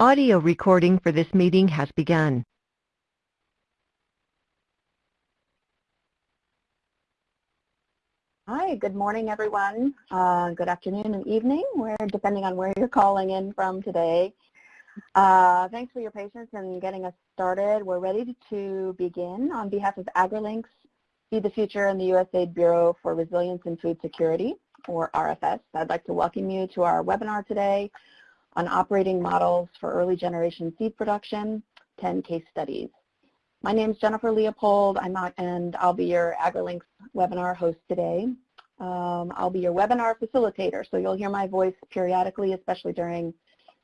Audio recording for this meeting has begun. Hi, good morning everyone. Uh, good afternoon and evening, where depending on where you're calling in from today. Uh, thanks for your patience in getting us started. We're ready to begin on behalf of AgriLinks, Feed the Future, and the USAID Bureau for Resilience and Food Security, or RFS. I'd like to welcome you to our webinar today on operating models for early generation seed production, 10 case studies. My name is Jennifer Leopold, I'm and I'll be your AgriLinks webinar host today. Um, I'll be your webinar facilitator, so you'll hear my voice periodically, especially during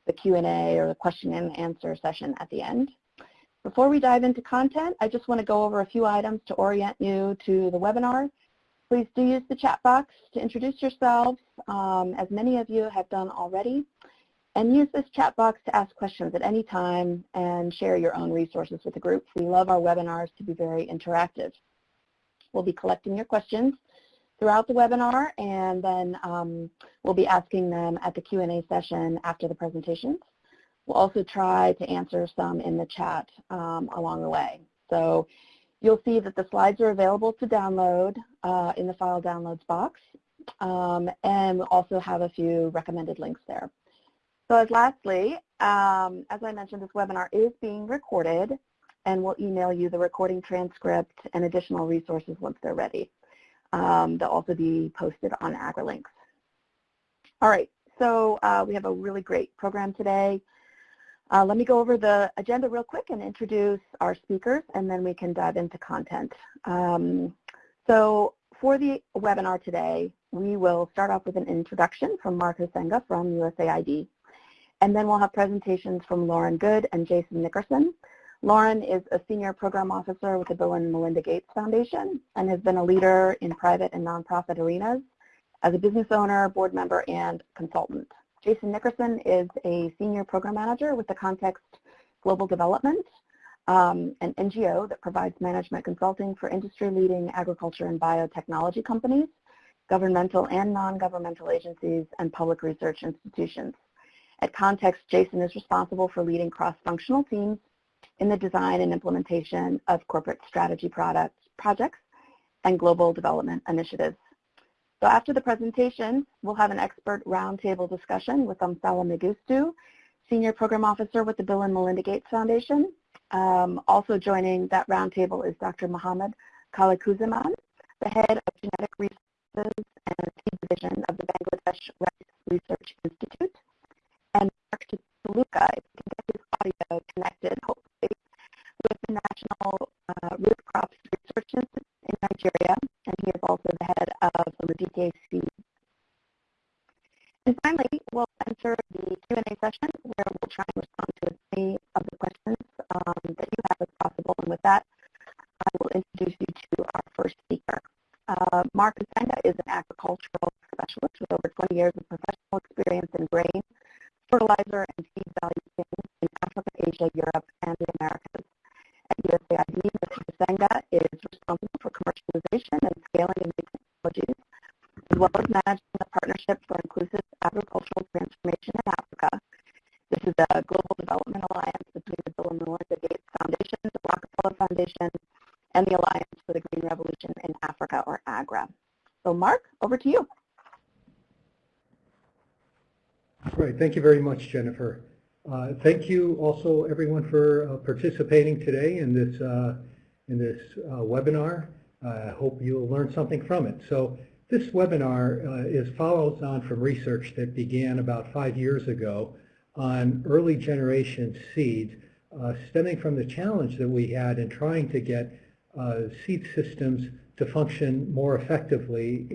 the Q&A or the question and answer session at the end. Before we dive into content, I just want to go over a few items to orient you to the webinar. Please do use the chat box to introduce yourselves, um, as many of you have done already. And use this chat box to ask questions at any time and share your own resources with the group. We love our webinars to be very interactive. We'll be collecting your questions throughout the webinar and then um, we'll be asking them at the Q&A session after the presentations. We'll also try to answer some in the chat um, along the way. So you'll see that the slides are available to download uh, in the file downloads box um, and also have a few recommended links there. So as lastly, um, as I mentioned, this webinar is being recorded and we'll email you the recording transcript and additional resources once they're ready. Um, they'll also be posted on AgriLinks. All right, so uh, we have a really great program today. Uh, let me go over the agenda real quick and introduce our speakers and then we can dive into content. Um, so for the webinar today, we will start off with an introduction from Mark Huisenga from USAID. And then we'll have presentations from Lauren Good and Jason Nickerson. Lauren is a senior program officer with the Bill and Melinda Gates Foundation and has been a leader in private and nonprofit arenas as a business owner, board member, and consultant. Jason Nickerson is a senior program manager with the Context Global Development, um, an NGO that provides management consulting for industry-leading agriculture and biotechnology companies, governmental and non-governmental agencies, and public research institutions. At Context, Jason is responsible for leading cross-functional teams in the design and implementation of corporate strategy products, projects and global development initiatives. So after the presentation, we'll have an expert roundtable discussion with Amsala Mengistu, Senior Program Officer with the Bill and Melinda Gates Foundation. Um, also joining that roundtable is Dr. Mohammed Khalequzzaman, the head of Genetic Resources and Division of the Bangladesh Rice Research Institute. Luca, if we can get his audio connected, hopefully, with the National uh, Root Crops Research Institute in Nigeria, and he is also the head of the DKC. And finally, we'll enter the Q&A session where we'll try and respond to as many of the questions um, that you have as possible. And with that, I will introduce you to our first speaker. Uh, Mark Huisenga is an agricultural specialist with over 20 years of professional experience in grain, fertilizer and seed value chains in Africa, Asia, Europe, and the Americas. At USAID, Mr. Huisenga is responsible for commercialization and scaling of new technologies, as well as managing the Partnership for Inclusive Agricultural Transformation in Africa. This is a global development alliance between the Bill and Melinda Gates Foundation, the Rockefeller Foundation, and the Alliance for the Green Revolution in Africa, or AGRA. So Mark, over to you. Thank you very much, Jennifer. Uh, thank you also everyone for uh, participating today in this uh, in this uh, webinar. I hope you'll learn something from it. So this webinar uh, is follows on from research that began about five years ago on early generation seeds, uh, stemming from the challenge that we had in trying to get seed systems to function more effectively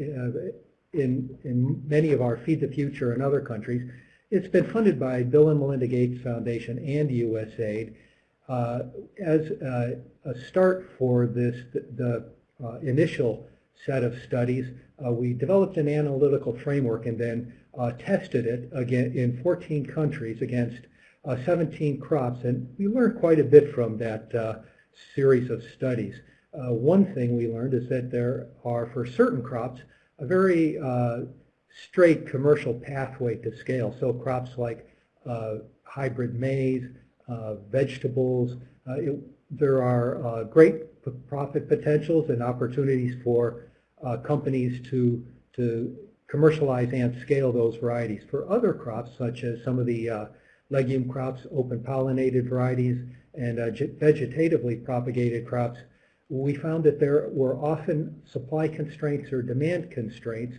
in, in many of our Feed the Future and other countries. It's been funded by Bill and Melinda Gates Foundation and USAID uh, as uh, a start for this, the, the uh, initial set of studies. Uh, we developed an analytical framework and then uh, tested it again in 14 countries against uh, 17 crops, and we learned quite a bit from that series of studies. one thing we learned is that there are, for certain crops, a very uh, straight commercial pathway to scale. So crops like uh, hybrid maize, uh, vegetables. Uh, it, there are uh, great profit potentials and opportunities for uh, companies to, to commercialize and scale those varieties. For other crops, such as some of the legume crops, open pollinated varieties, and vegetatively propagated crops, we found that there were often supply constraints or demand constraints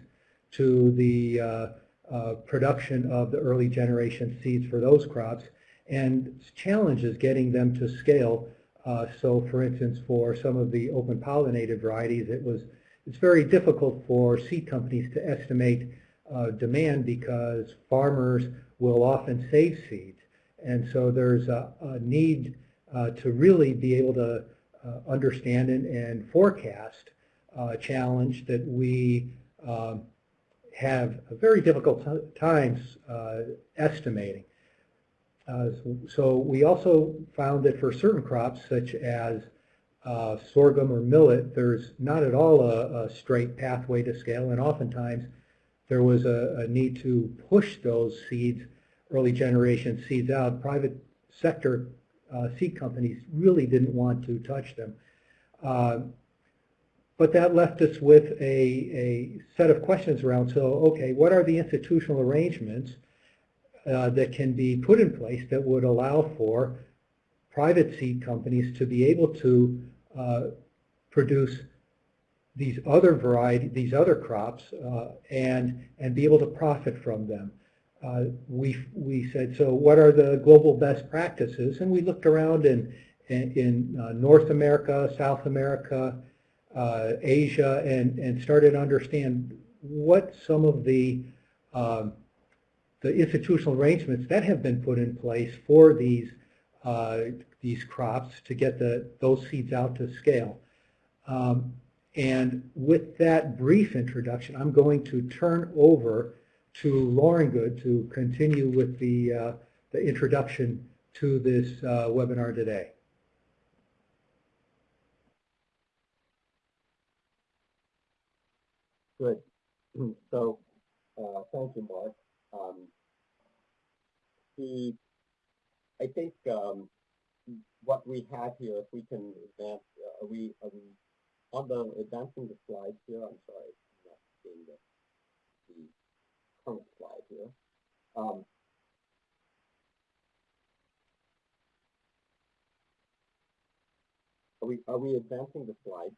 to the uh, uh, production of the early generation seeds for those crops and challenges getting them to scale. Uh, so for instance, for some of the open pollinated varieties, it was it's very difficult for seed companies to estimate demand because farmers will often save seeds. And so there's a, a need uh, to really be able to uh, understand and, and forecast uh, challenge that we um, have a very difficult times uh, estimating. Uh, so we also found that for certain crops, such as uh, sorghum or millet, there's not at all a, a, straight pathway to scale, and oftentimes there was a, a, need to push those seeds, early generation seeds out. Private sector uh, seed companies really didn't want to touch them. But that left us with a, a set of questions around, so okay, what are the institutional arrangements uh, that can be put in place that would allow for private seed companies to be able to uh, produce these other variety, these other crops, uh, and and be able to profit from them. Uh, we we said, so what are the global best practices? And we looked around in in, in uh, North America, South America, uh, Asia, and and started to understand what some of the um, the institutional arrangements that have been put in place for these uh, these crops to get the those seeds out to scale. Um, and with that brief introduction, I'm going to turn over to Lauren Good to continue with the, uh, the introduction to this uh, webinar today. Good. So, uh, thank you, Mark. Um, the, I think um, what we have here, if we can advance, uh, are we, are we on the advancing the slides here? I'm sorry, I'm not seeing the, the current slide here. Um, are we are we advancing the slide?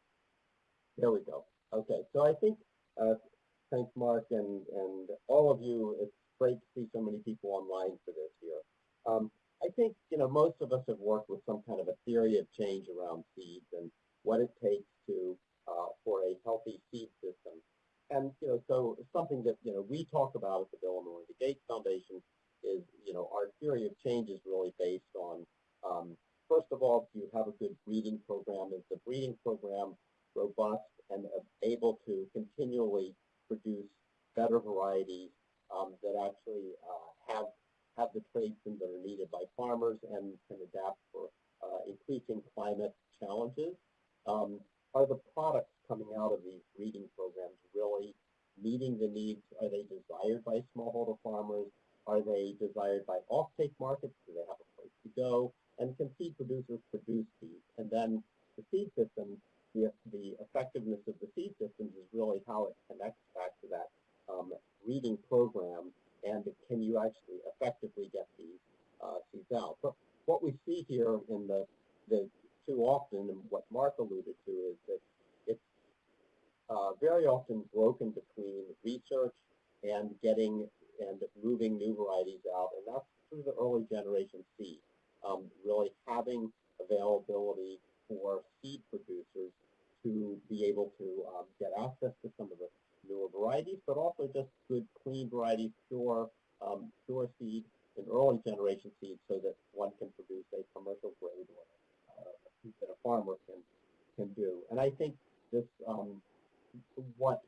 There we go. Okay, so I think uh, thanks Mark and and all of you. It's great to see so many people online for this year. Um, I think you know most of us have worked with some kind of a theory of change around seeds and what it takes to uh, for a healthy seed system. And you know, so something that you know we talk about at the Bill and Melinda Gates Foundation is you know our theory of change is really based on um, first of all, do you have a good breeding program? Is the breeding program robust and able to continually produce better varieties um, that actually uh, have have the traits that are needed by farmers and can adapt for uh, increasing climate challenges? Um, are the products coming out of these breeding programs really meeting the needs? Are they desired by smallholder farmers? Are they desired by off-take markets? Do they have a place to go? And can seed producers produce seeds? And then the seed systems, the, the effectiveness of the seed systems is really how it connects back to that um, breeding program and can you actually effectively get these uh, seeds out. But what we see here in the, the too often, and what Mark alluded to, is that it's uh, very often broken between research and getting and moving new varieties out, and that's through the early generation seed. Um, really having availability for seed producers to be able to um, get access to some of the newer varieties, but also just good, clean varieties, pure, um, pure seed and early generation seed so that one can produce a commercial grade or that a farmer can can do. And I think this um, what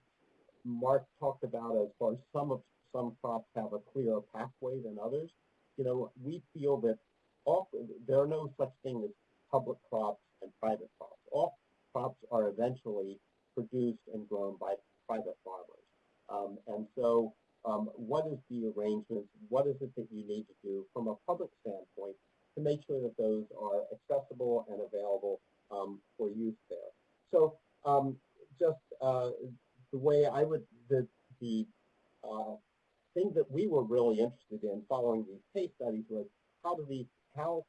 Mark talked about as far as some of some crops have a clearer pathway than others. You know, we feel that all, there are no such thing as public crops and private crops. All crops are eventually produced and grown by private farmers. Um, and so um, what is the arrangements, what is it that you need to do from a public standpoint to make sure that those are accessible and available um, for use there. So um, just uh, the way I would, the, the uh, thing that we were really interested in following these case studies was how do these, how,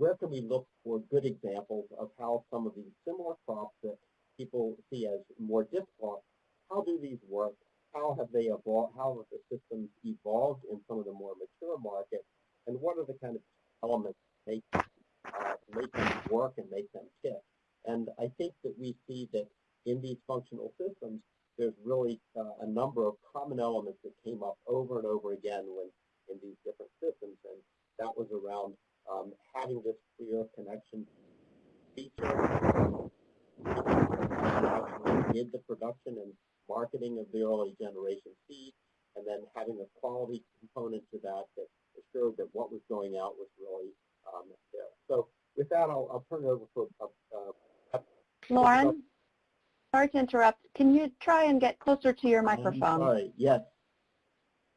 where can we look for good examples of how some of these similar crops that people see as more difficult, how do these work? How have they evolved? How have the systems evolved in some of the more mature markets? And what are the kind of elements that make, uh, make them work and make them tick? And I think that we see that in these functional systems, there's really uh, a number of common elements that came up over and over again when in these different systems. And that was around um, having this clear connection feature did the production and marketing of the early generation seed, and then having a quality component to that that assured that what was going out was really um, there. So with that, I'll, I'll turn it over for uh, uh, Lauren, sorry to interrupt. Can you try and get closer to your microphone? sorry. Yes.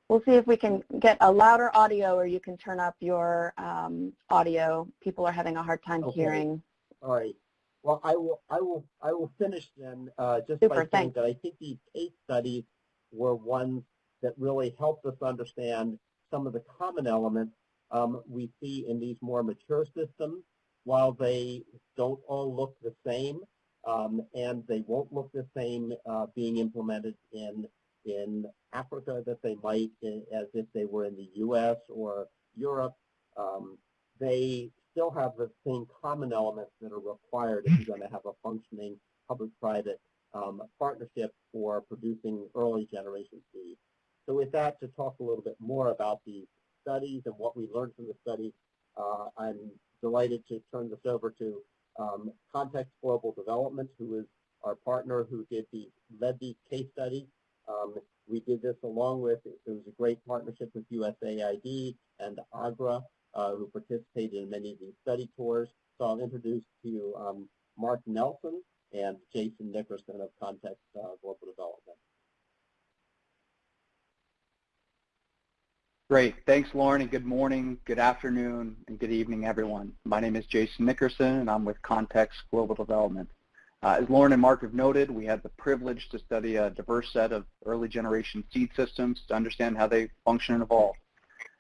We'll see if we can get a louder audio or you can turn up your um, audio. People are having a hard time Okay. hearing. All right. Well, I will, I will, I will finish then uh, just Super, by saying thanks. that I think these case studies were ones that really helped us understand some of the common elements um, we see in these more mature systems. While they don't all look the same, um, and they won't look the same uh, being implemented in in Africa that they might in, as if they were in the U.S. or Europe. Um, they still have the same common elements that are required if you're going to have a functioning public-private um, partnership for producing early generation seed. So with that, to talk a little bit more about these studies and what we learned from the studies, uh, I'm delighted to turn this over to um, Context Global Development, who is our partner who did the, led these case studies. Um, we did this along with, it was a great partnership with USAID and AGRA, uh, who participated in many of these study tours. So I'll introduce to you um, Mark Nelson and Jason Nickerson of Context uh, Global Development. Great. Thanks, Lauren, and good morning, good afternoon, and good evening, everyone. My name is Jason Nickerson, and I'm with Context Global Development. Uh, as Lauren and Mark have noted, we had the privilege to study a diverse set of early generation seed systems to understand how they function and evolve.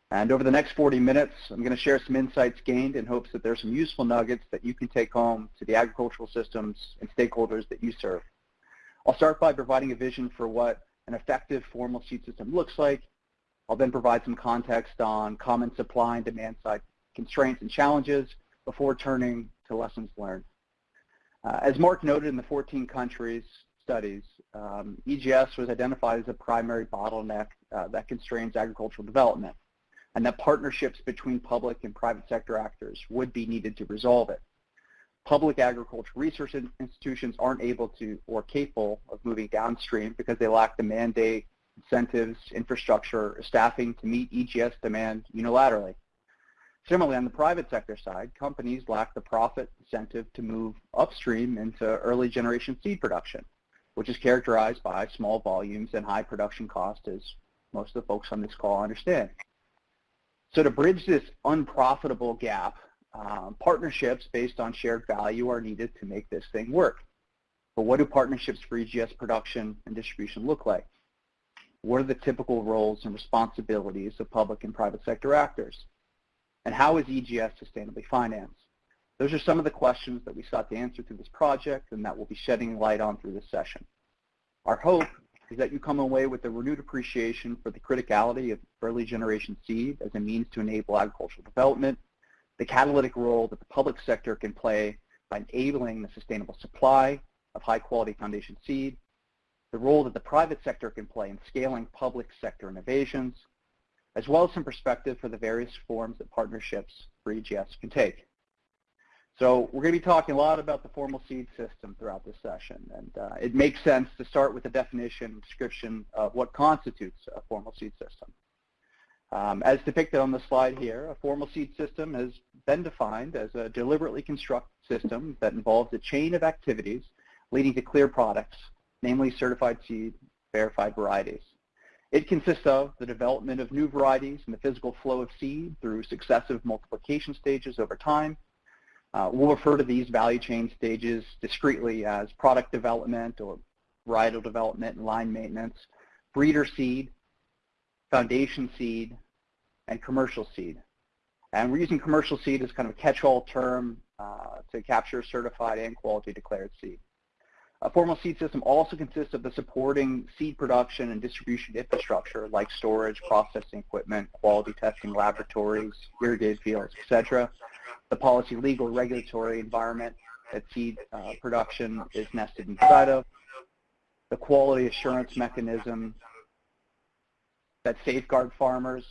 And over the next 40 minutes, I'm going to share some insights gained in hopes that there's some useful nuggets that you can take home to the agricultural systems and stakeholders that you serve. I'll start by providing a vision for what an effective formal seed system looks like. I'll then provide some context on common supply and demand side constraints and challenges before turning to lessons learned. Uh, as Mark noted in the 14 countries studies, um, EGS was identified as a primary bottleneck uh, that constrains agricultural development and that partnerships between public and private sector actors would be needed to resolve it. Public agriculture research institutions aren't able to or capable of moving downstream because they lack the mandate, incentives, infrastructure, staffing to meet EGS demand unilaterally. Similarly, on the private sector side, companies lack the profit incentive to move upstream into early generation seed production, which is characterized by small volumes and high production cost, as most of the folks on this call understand. So to bridge this unprofitable gap, um, partnerships based on shared value are needed to make this thing work. But what do partnerships for EGS production and distribution look like? What are the typical roles and responsibilities of public and private sector actors? And how is EGS sustainably financed? Those are some of the questions that we sought to answer through this project and that we'll be shedding light on through this session. Our hope is that you come away with a renewed appreciation for the criticality of early generation seed as a means to enable agricultural development, the catalytic role that the public sector can play by enabling the sustainable supply of high quality foundation seed, the role that the private sector can play in scaling public sector innovations, as well as some perspective for the various forms that partnerships for EGS can take. So we're going to be talking a lot about the formal seed system throughout this session, and uh, it makes sense to start with a definition and description of what constitutes a formal seed system. Um, as depicted on the slide here, a formal seed system has been defined as a deliberately constructed system that involves a chain of activities leading to clear products, namely certified seed, verified varieties. It consists of the development of new varieties and the physical flow of seed through successive multiplication stages over time. Uh, we'll refer to these value chain stages discreetly as product development or varietal development and line maintenance, breeder seed, foundation seed, and commercial seed. And we're using commercial seed as kind of a catch-all term uh, to capture certified and quality declared seed. A formal seed system also consists of the supporting seed production and distribution infrastructure like storage, processing equipment, quality testing laboratories, irrigated fields, etc. The policy, legal, regulatory environment that seed uh, production is nested inside of. The quality assurance mechanism that safeguard farmers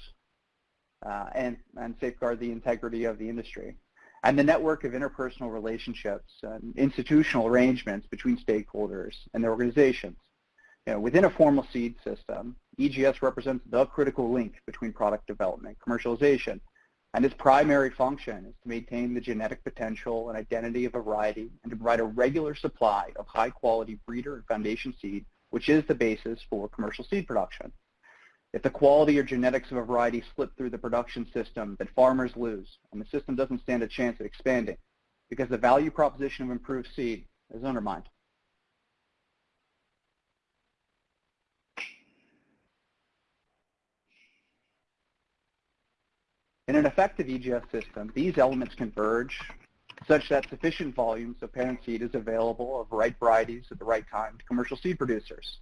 uh, and, and safeguard the integrity of the industry and the network of interpersonal relationships and institutional arrangements between stakeholders and their organizations. You know, within a formal seed system, EGS represents the critical link between product development, commercialization, and its primary function is to maintain the genetic potential and identity of a variety and to provide a regular supply of high-quality breeder and foundation seed, which is the basis for commercial seed production. If the quality or genetics of a variety slip through the production system, then farmers lose, and the system doesn't stand a chance at expanding because the value proposition of improved seed is undermined. In an effective EGS system, these elements converge such that sufficient volumes of parent seed is available of right varieties at the right time to commercial seed producers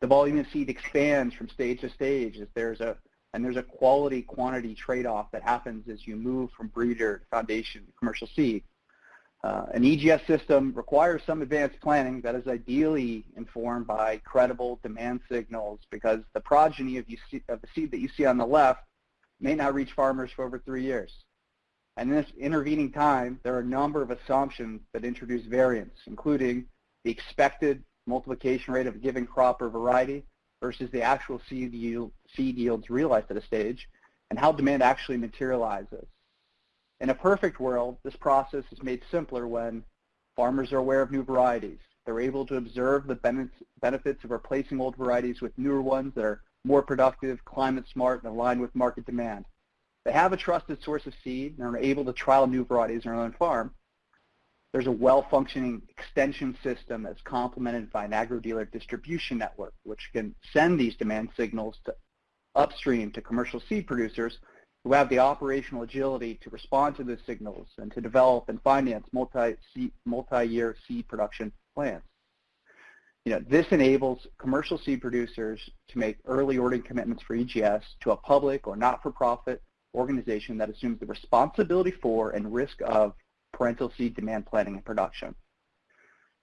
the volume of seed expands from stage to stage as there's a and there's a quality quantity trade-off that happens as you move from breeder to foundation to commercial seed. Uh, an EGS system requires some advanced planning that is ideally informed by credible demand signals because the progeny of, see, of the seed that you see on the left may not reach farmers for over three years. And in this intervening time, there are a number of assumptions that introduce variance, including the expected multiplication rate of a given crop or variety versus the actual seed, yield, seed yields realized at a stage, and how demand actually materializes. In a perfect world, this process is made simpler when farmers are aware of new varieties. They're able to observe the benefits of replacing old varieties with newer ones that are more productive, climate smart, and aligned with market demand. They have a trusted source of seed and are able to trial new varieties on their own farm, there's a well-functioning extension system that's complemented by an agro-dealer distribution network, which can send these demand signals to upstream to commercial seed producers who have the operational agility to respond to those signals and to develop and finance multi-year multi seed production plans. You know, this enables commercial seed producers to make early ordering commitments for EGS to a public or not-for-profit organization that assumes the responsibility for and risk of parental seed demand planning and production.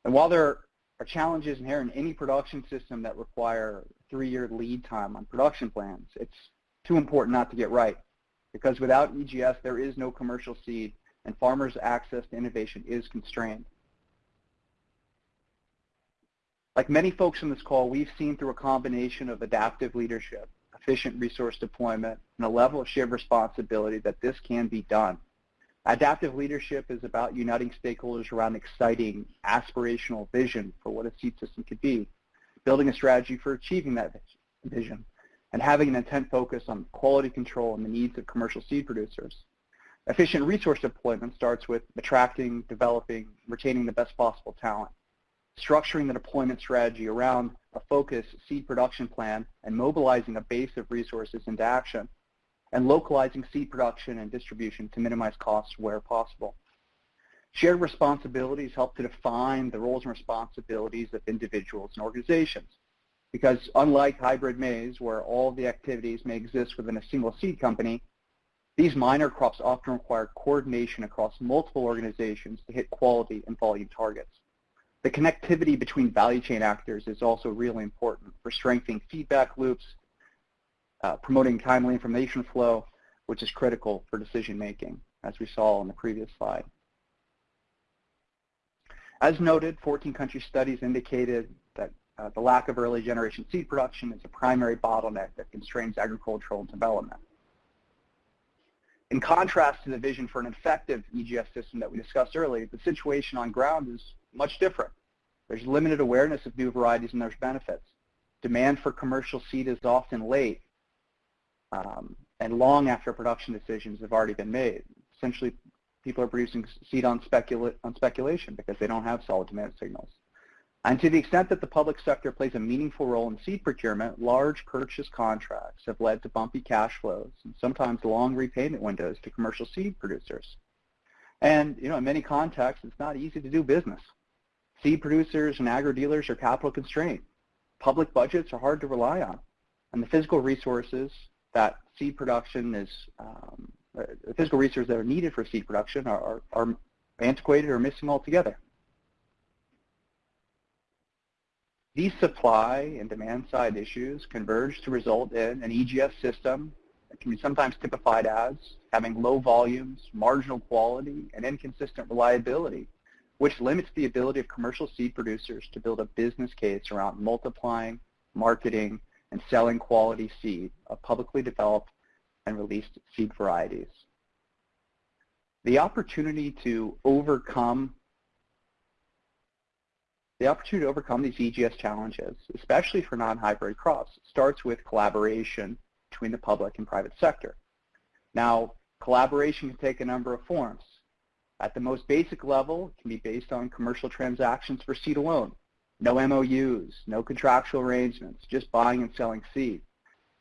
And while there are challenges inherent in any production system that require three-year lead time on production plans, it's too important not to get right because without EGS, there is no commercial seed and farmers' access to innovation is constrained. Like many folks on this call, we've seen through a combination of adaptive leadership, efficient resource deployment, and a level of shared responsibility that this can be done. Adaptive leadership is about uniting stakeholders around exciting, aspirational vision for what a seed system could be, building a strategy for achieving that vision, and having an intent focus on quality control and the needs of commercial seed producers. Efficient resource deployment starts with attracting, developing, retaining the best possible talent, structuring the deployment strategy around a focused seed production plan, and mobilizing a base of resources into action and localizing seed production and distribution to minimize costs where possible. Shared responsibilities help to define the roles and responsibilities of individuals and organizations. Because unlike hybrid maize, where all the activities may exist within a single seed company, these minor crops often require coordination across multiple organizations to hit quality and volume targets. The connectivity between value chain actors is also really important for strengthening feedback loops promoting timely information flow, which is critical for decision making, as we saw on the previous slide. As noted, 14 country studies indicated that uh, the lack of early generation seed production is a primary bottleneck that constrains agricultural development. In contrast to the vision for an effective EGS system that we discussed earlier, the situation on ground is much different. There's limited awareness of new varieties and their benefits. demand for commercial seed is often late um, and long after production decisions have already been made. Essentially, people are producing seed on, specula on speculation because they don't have solid demand signals. And to the extent that the public sector plays a meaningful role in seed procurement, large purchase contracts have led to bumpy cash flows and sometimes long repayment windows to commercial seed producers. And you know, in many contexts, it's not easy to do business. Seed producers and agro-dealers are capital constrained. Public budgets are hard to rely on. And the physical resources that seed production is, um, the physical resources that are needed for seed production are, are, are antiquated or missing altogether. These supply and demand side issues converge to result in an EGS system that can be sometimes typified as having low volumes, marginal quality, and inconsistent reliability, which limits the ability of commercial seed producers to build a business case around multiplying, marketing, and selling quality seed of publicly developed and released seed varieties. The opportunity to overcome the opportunity to overcome these EGS challenges, especially for non-hybrid crops, starts with collaboration between the public and private sector. Now, collaboration can take a number of forms. At the most basic level, it can be based on commercial transactions for seed alone. No MOUs, no contractual arrangements, just buying and selling seed.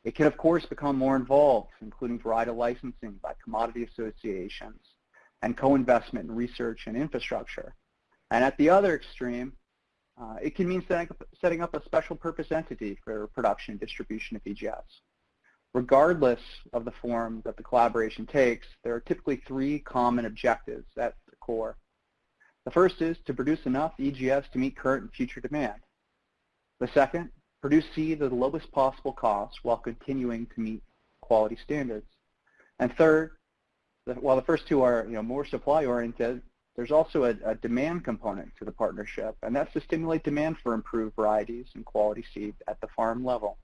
It can, of course, become more involved, including varietal licensing by commodity associations and co-investment in research and infrastructure. And at the other extreme, uh, it can mean setting up, setting up a special purpose entity for production and distribution of EGS. Regardless of the form that the collaboration takes, there are typically three common objectives at the core. The first is to produce enough EGS to meet current and future demand. The second, produce seed at the lowest possible cost while continuing to meet quality standards. And third, while the first two are you know, more supply-oriented, there's also a, a, demand component to the partnership, and that's to stimulate demand for improved varieties and quality seed at the farm level.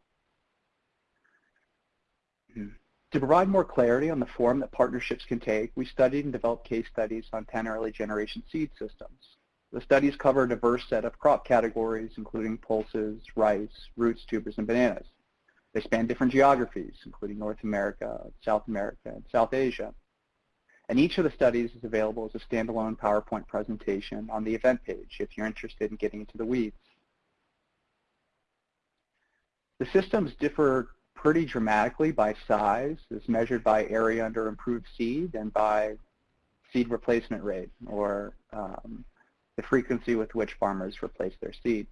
Hmm. To provide more clarity on the form that partnerships can take, we studied and developed case studies on 10 early generation seed systems. The studies cover a diverse set of crop categories, including pulses, rice, roots, tubers, and bananas. They span different geographies, including North America, South America, and South Asia. And each of the studies is available as a standalone PowerPoint presentation on the event page if you're interested in getting into the weeds. The systems differ pretty dramatically by size, as measured by area under improved seed and by seed replacement rate, or um, the frequency with which farmers replace their seed.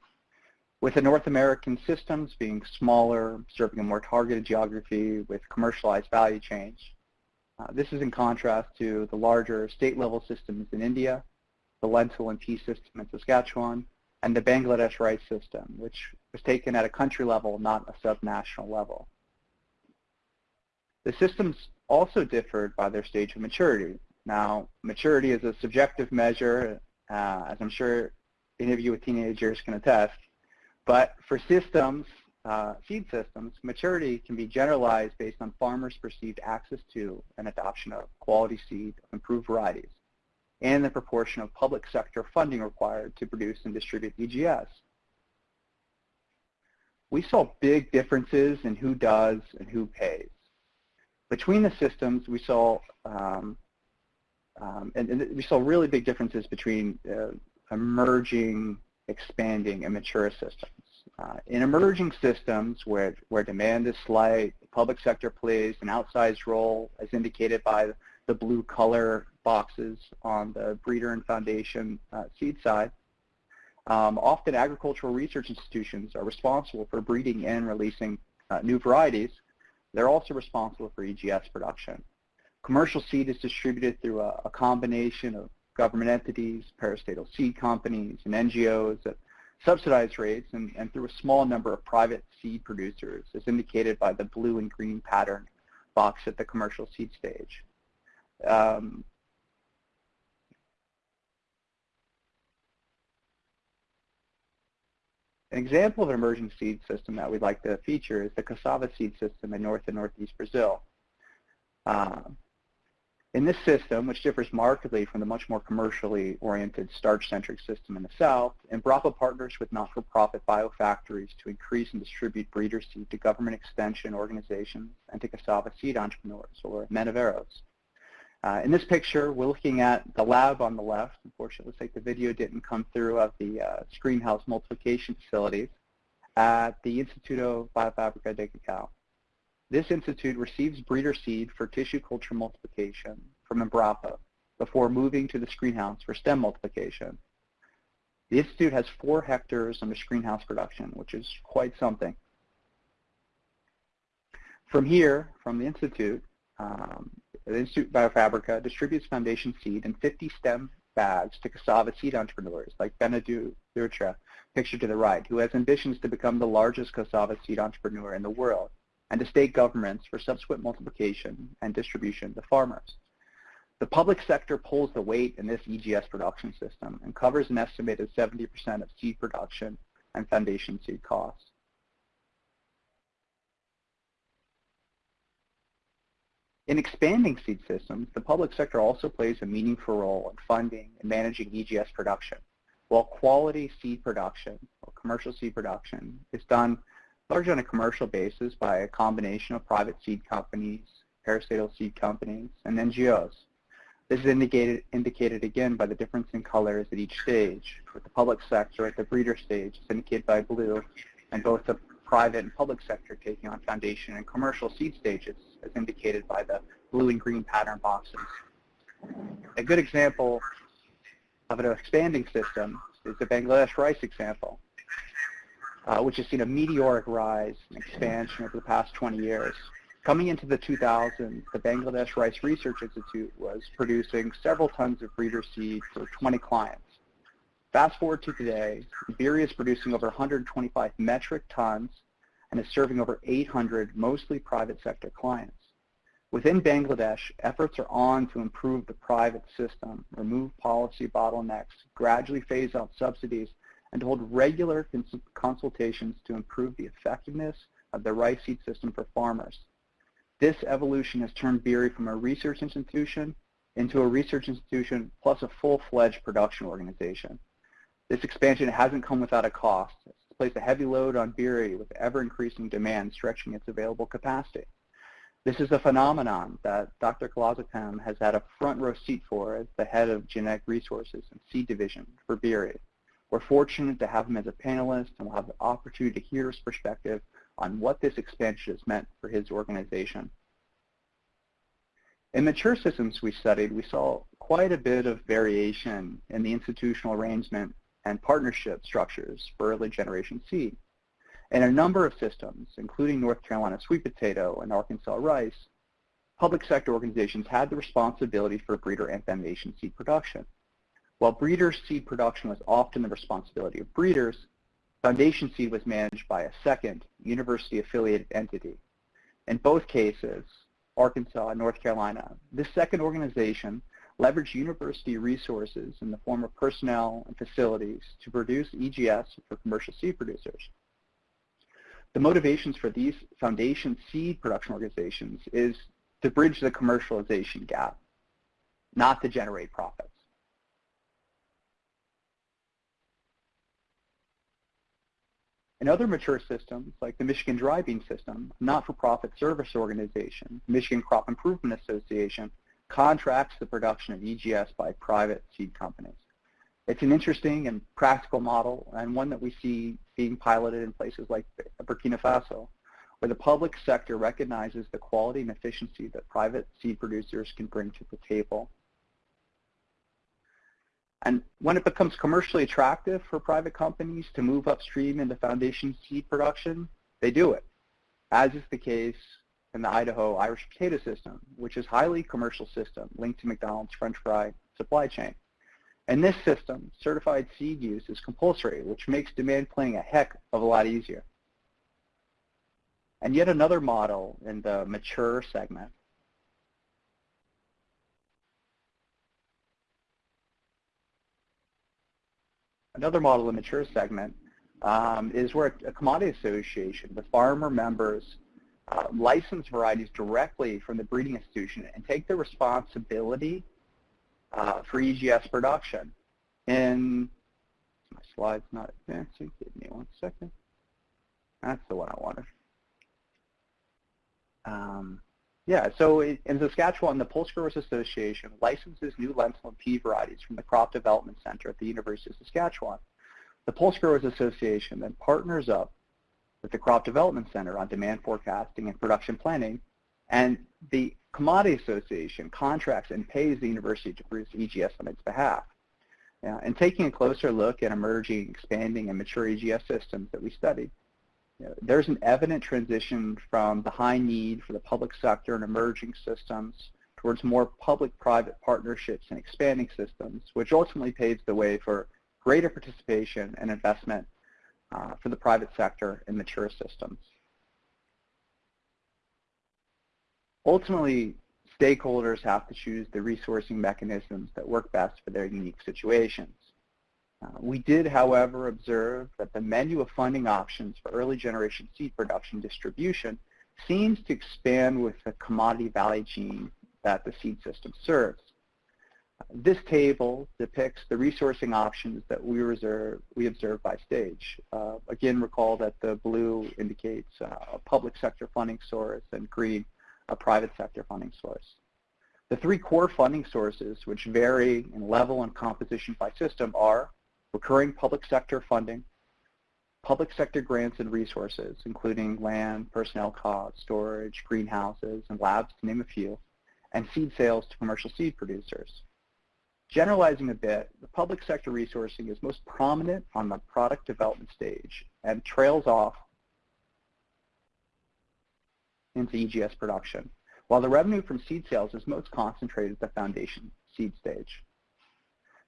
With the North American systems being smaller, serving a more targeted geography with commercialized value chains, uh, this is in contrast to the larger state-level systems in India, the lentil and pea system in Saskatchewan, and the Bangladesh rice system, which was taken at a country level, not a subnational level. The systems also differed by their stage of maturity. Now, maturity is a subjective measure, uh, as I'm sure any of you with teenagers can attest, but for systems, uh, seed systems, maturity can be generalized based on farmers' perceived access to and adoption of quality seed of improved varieties and the proportion of public sector funding required to produce and distribute EGS. We saw big differences in who does and who pays. Between the systems, we saw um, um, and, and, we saw really big differences between uh, emerging, expanding, and mature systems. Uh, in emerging systems where, where demand is slight, the public sector plays an outsized role as indicated by the blue color boxes on the breeder and foundation uh, seed side. Um, often agricultural research institutions are responsible for breeding and releasing uh, new varieties. They're also responsible for EGS production. Commercial seed is distributed through a, a combination of government entities, parastatal seed companies, and NGOs at subsidized rates and, and through a small number of private seed producers, as indicated by the blue and green pattern box at the commercial seed stage. Um, An example of an emerging seed system that we'd like to feature is the cassava seed system in North and Northeast Brazil. Uh, In this system, which differs markedly from the much more commercially oriented starch-centric system in the South, Embrapa partners with not-for-profit biofactories to increase and distribute breeder seed to government extension organizations and to cassava seed entrepreneurs, or maniveiros. Uh, in this picture, we're looking at the lab on the left. Unfortunately, it looks like the video didn't come through of the uh, screenhouse multiplication facilities at the Instituto Biofabrica de Cacao. This institute receives breeder seed for tissue culture multiplication from Embrapa before moving to the screenhouse for stem multiplication. The institute has four hectares under screenhouse production, which is quite something. From here, from the institute, um, the Institute Biofabrica distributes foundation seed in 50 stem bags to cassava seed entrepreneurs like Benedou Dutra, pictured to the right, who has ambitions to become the largest cassava seed entrepreneur in the world and to state governments for subsequent multiplication and distribution to farmers. The public sector pulls the weight in this EGS production system and covers an estimated 70% of seed production and foundation seed costs. In expanding seed systems, the public sector also plays a meaningful role in funding and managing EGS production, while quality seed production or commercial seed production is done largely on a commercial basis by a combination of private seed companies, parastatal seed companies, and NGOs. This is indicated, indicated again by the difference in colors at each stage, with the public sector at the breeder stage is indicated by blue, and both the private and public sector taking on foundation and commercial seed stages as indicated by the blue and green pattern boxes. A good example of an expanding system is the Bangladesh rice example uh, which has seen a meteoric rise and expansion over the past 20 years. Coming into the 2000s, the Bangladesh Rice Research Institute was producing several tons of breeder seed for 20 clients. Fast forward to today, BRRI is producing over 125 metric tons and is serving over 800 mostly private sector clients. Within Bangladesh, efforts are on to improve the private system, remove policy bottlenecks, gradually phase out subsidies, and to hold regular cons consultations to improve the effectiveness of the rice seed system for farmers. This evolution has turned BRRI from a research institution into a research institution plus a full-fledged production organization. This expansion hasn't come without a cost. It's placed a heavy load on BRRI with ever-increasing demand stretching its available capacity. This is a phenomenon that Dr. Khalequzzaman has had a front row seat for as the head of genetic resources and seed division for BRRI. We're fortunate to have him as a panelist and we'll have the opportunity to hear his perspective on what this expansion has meant for his organization. In mature systems we studied, we saw quite a bit of variation in the institutional arrangement and partnership structures for early generation seed. In a number of systems, including North Carolina sweet potato and Arkansas rice, public sector organizations had the responsibility for breeder and foundation seed production. While breeder seed production was often the responsibility of breeders, foundation seed was managed by a second university-affiliated entity. In both cases, Arkansas and North Carolina, this second organization leveraged university resources in the form of personnel and facilities to produce EGS for commercial seed producers. The motivations for these foundation seed production organizations is to bridge the commercialization gap, not to generate profits. In other mature systems, like the Michigan Dry Bean System, not-for-profit service organization, Michigan Crop Improvement Association, contracts the production of EGS by private seed companies. It's an interesting and practical model and one that we see being piloted in places like Burkina Faso, where the public sector recognizes the quality and efficiency that private seed producers can bring to the table and when it becomes commercially attractive for private companies to move upstream into foundation seed production, they do it, as is the case in the Idaho Irish potato system, which is highly commercial system linked to McDonald's French fry supply chain. In this system, certified seed use is compulsory, which makes demand planning a heck of a lot easier. And yet another model in the mature segment Another model in the mature segment um, is where a commodity association with farmer members uh, license varieties directly from the breeding institution and take the responsibility uh, for EGS production. And my slide's not advancing. Give me one second. That's the one I wanted. Um, yeah, so in Saskatchewan, the Pulse Growers Association licenses new lentil and pea varieties from the Crop Development Center at the University of Saskatchewan. The Pulse Growers Association then partners up with the Crop Development Center on demand forecasting and production planning, and the Commodity Association contracts and pays the university to produce EGS on its behalf. And taking a closer look at emerging, expanding, and mature EGS systems that we studied, you know, there's an evident transition from the high need for the public sector and emerging systems towards more public-private partnerships and expanding systems, which ultimately paves the way for greater participation and investment uh, for the private sector in mature systems. Ultimately, stakeholders have to choose the resourcing mechanisms that work best for their unique situations. Uh, we did, however, observe that the menu of funding options for early generation seed production distribution seems to expand with the commodity value chain that the seed system serves. This table depicts the resourcing options that we, reserve, we observe by stage. Uh, again, recall that the blue indicates uh, a public sector funding source and green a private sector funding source. The three core funding sources, which vary in level and composition by system, are recurring public sector funding, public sector grants and resources, including land, personnel costs, storage, greenhouses, and labs, to name a few, and seed sales to commercial seed producers. Generalizing a bit, the public sector resourcing is most prominent on the product development stage and trails off into EGS production, while the revenue from seed sales is most concentrated at the foundation seed stage.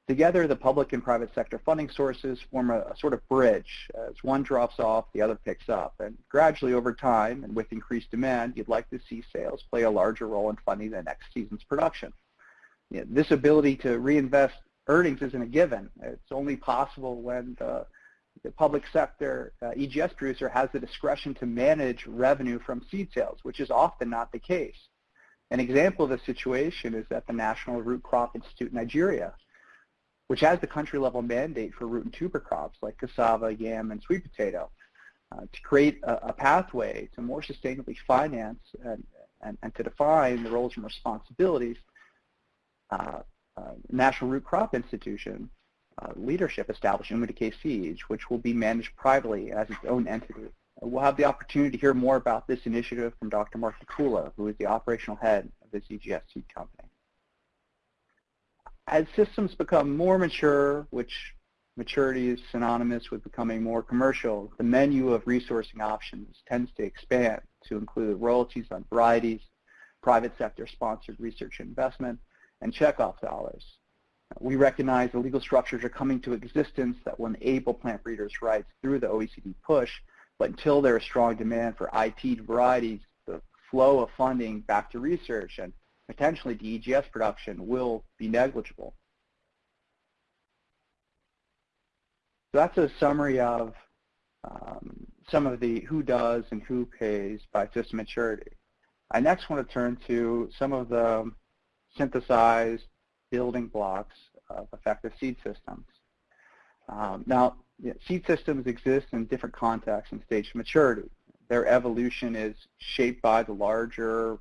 Together, the public and private sector funding sources form a, a, sort of bridge. As one drops off, the other picks up. And gradually over time, and with increased demand, you'd like to see sales play a larger role in funding the next season's production you know, this ability to reinvest earnings isn't a given. It's only possible when the, the public sector uh, EGS producer has the discretion to manage revenue from seed sales, which is often not the case. An example of this situation is at the National Root Crop Institute in Nigeria, which has the country-level mandate for root and tuber crops like cassava, yam, and sweet potato uh, to create a, a, pathway to more sustainably finance and, and, and to define the roles and responsibilities National Root Crop Institution uh, leadership established Umudike Seeds, which will be managed privately as its own entity. We'll have the opportunity to hear more about this initiative from Dr. Mark Tokula, who is the operational head of the CGS seed company. As systems become more mature, which maturity is synonymous with becoming more commercial, the menu of resourcing options tends to expand to include royalties on varieties, private sector sponsored research investment, and checkoff dollars. We recognize the legal structures are coming to existence that will enable plant breeders' rights through the OECD push, but until there is strong demand for IT varieties, the flow of funding back to research and potentially to EGS production will be negligible. So that's a summary of um, some of the who does and who pays by system maturity. I next want to turn to some of the synthesized building blocks of effective seed systems. Um, now, seed systems exist in different contexts and stage of maturity. Their evolution is shaped by the larger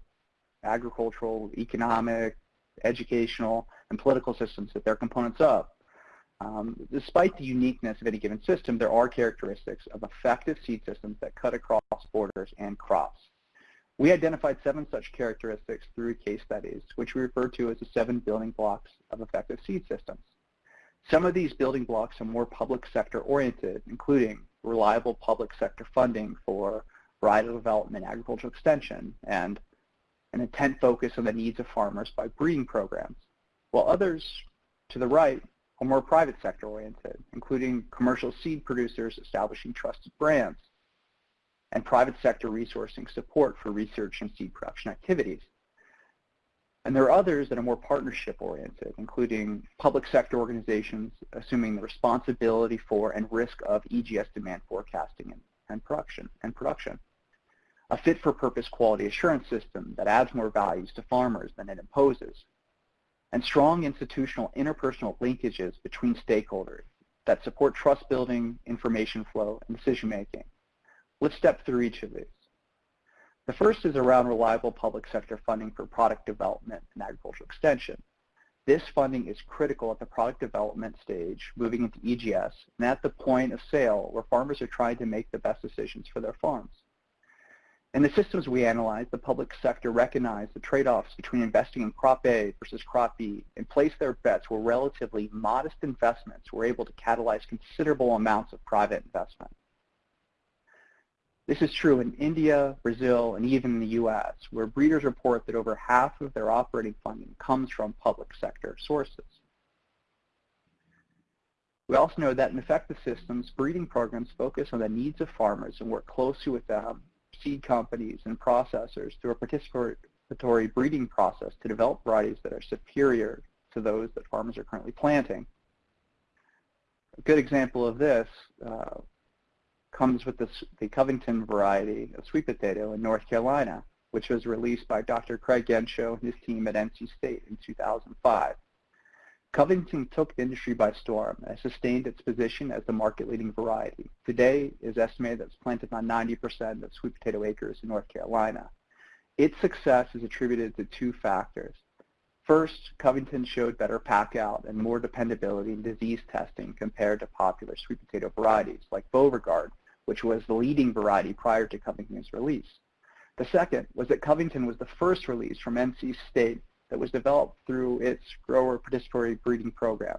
agricultural, economic, educational, and political systems that they're components of. Um, despite the uniqueness of any given system, there are characteristics of effective seed systems that cut across borders and crops. We identified seven such characteristics through case studies, which we refer to as the seven building blocks of effective seed systems. Some of these building blocks are more public sector oriented, including reliable public sector funding for varietal development, agricultural extension, and an intent focus on the needs of farmers by breeding programs, while others to the right are more private sector oriented, including commercial seed producers establishing trusted brands, and private sector resourcing support for research and seed production activities. And there are others that are more partnership oriented, including public sector organizations assuming the responsibility for and risk of EGS demand forecasting and, and production and production. a fit-for-purpose quality assurance system that adds more values to farmers than it imposes, and strong institutional interpersonal linkages between stakeholders that support trust building, information flow, and decision making. Let's step through each of these. The first is around reliable public sector funding for product development and agricultural extension. This funding is critical at the product development stage, moving into EGS, and at the point of sale where farmers are trying to make the best decisions for their farms. In the systems we analyzed, the public sector recognized the trade-offs between investing in crop A versus crop B and placed their bets where relatively modest investments were able to catalyze considerable amounts of private investment. This is true in India, Brazil, and even in the U.S., where breeders report that over half of their operating funding comes from public sector sources. We also know that in effective systems, breeding programs focus on the needs of farmers and work closely with them seed companies and processors through a participatory breeding process to develop varieties that are superior to those that farmers are currently planting. A good example of this uh, comes with the Covington variety of sweet potato in North Carolina, which was released by Dr. Craig Yencho and his team at NC State in 2005. Covington took the industry by storm and sustained its position as the market-leading variety. Today, it is estimated that it's planted on 90% of sweet potato acres in North Carolina. Its success is attributed to two factors. First, Covington showed better pack-out and more dependability in disease testing compared to popular sweet potato varieties like Beauregard, which was the leading variety prior to Covington's release. The second was that Covington was the first release from NC State that was developed through its grower participatory breeding program.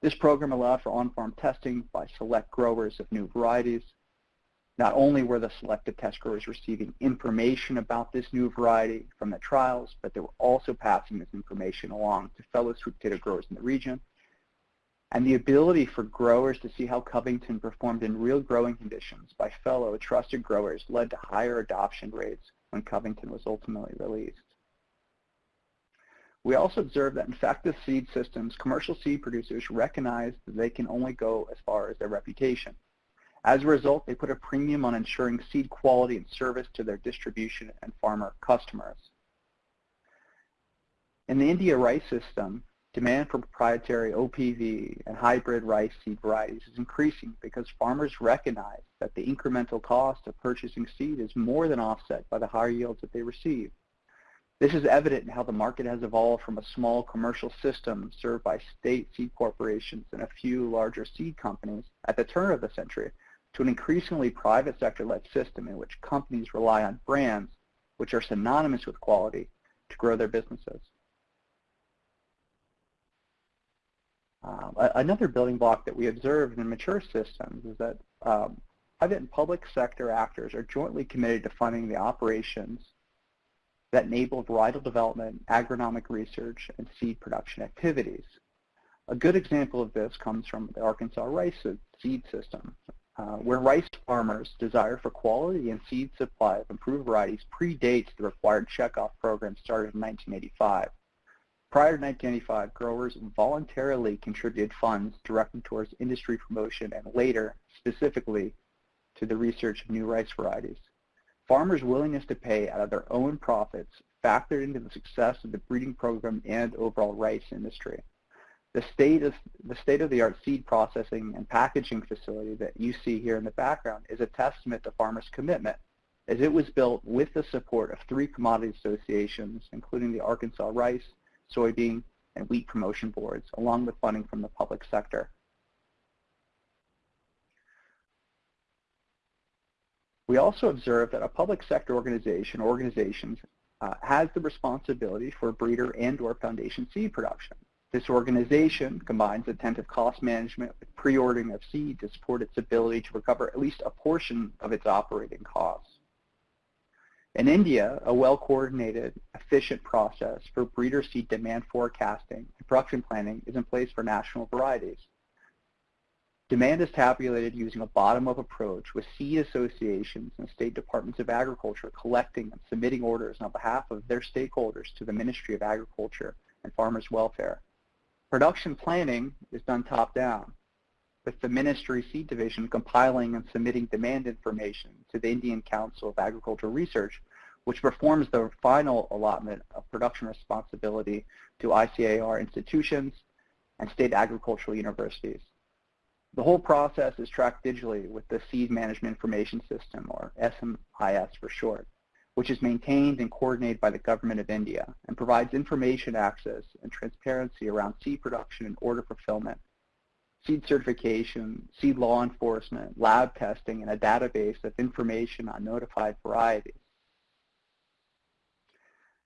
This program allowed for on-farm testing by select growers of new varieties. Not only were the selected test growers receiving information about this new variety from the trials, but they were also passing this information along to fellow sweet potato growers in the region. And the ability for growers to see how Covington performed in real growing conditions by fellow trusted growers led to higher adoption rates when Covington was ultimately released. We also observed that in effective seed systems, commercial seed producers recognize that they can only go as far as their reputation. As a result, they put a premium on ensuring seed quality and service to their distribution and farmer customers. In the India rice system, demand for proprietary OPV and hybrid rice seed varieties is increasing because farmers recognize that the incremental cost of purchasing seed is more than offset by the higher yields that they receive. This is evident in how the market has evolved from a small commercial system served by state seed corporations and a few larger seed companies at the turn of the century to an increasingly private sector-led system in which companies rely on brands which are synonymous with quality to grow their businesses. Um, another building block that we observe in mature systems is that um, private and public sector actors are jointly committed to funding the operations that enable varietal development, agronomic research, and seed production activities. A good example of this comes from the Arkansas rice seed system, uh, where rice farmers' desire for quality and seed supply of improved varieties predates the required checkoff program started in 1985. Prior to 1985, growers voluntarily contributed funds directed towards industry promotion and later, specifically, to the research of new rice varieties. Farmers' willingness to pay out of their own profits factored into the success of the breeding program and overall rice industry. The state of the state-of-the-art seed processing and packaging facility that you see here in the background is a testament to farmers' commitment, as it was built with the support of three commodity associations, including the Arkansas Rice, Soybean, and Wheat Promotion Boards, along with funding from the public sector. We also observe that a public sector organization or organizations uh, has the responsibility for breeder and or foundation seed production. This organization combines attentive cost management with pre-ordering of seed to support its ability to recover at least a portion of its operating costs. In India, a well-coordinated, efficient process for breeder seed demand forecasting and production planning is in place for national varieties. Demand is tabulated using a bottom-up approach with seed associations and state departments of agriculture collecting and submitting orders on behalf of their stakeholders to the Ministry of Agriculture and Farmers Welfare. Production planning is done top-down. with the Ministry Seed Division compiling and submitting demand information to the Indian Council of Agricultural Research, which performs the final allotment of production responsibility to ICAR institutions and state agricultural universities. The whole process is tracked digitally with the Seed Management Information System, or SMIS for short, which is maintained and coordinated by the Government of India and provides information access and transparency around seed production and order fulfillment, seed certification, seed law enforcement, lab testing, and a database of information on notified varieties.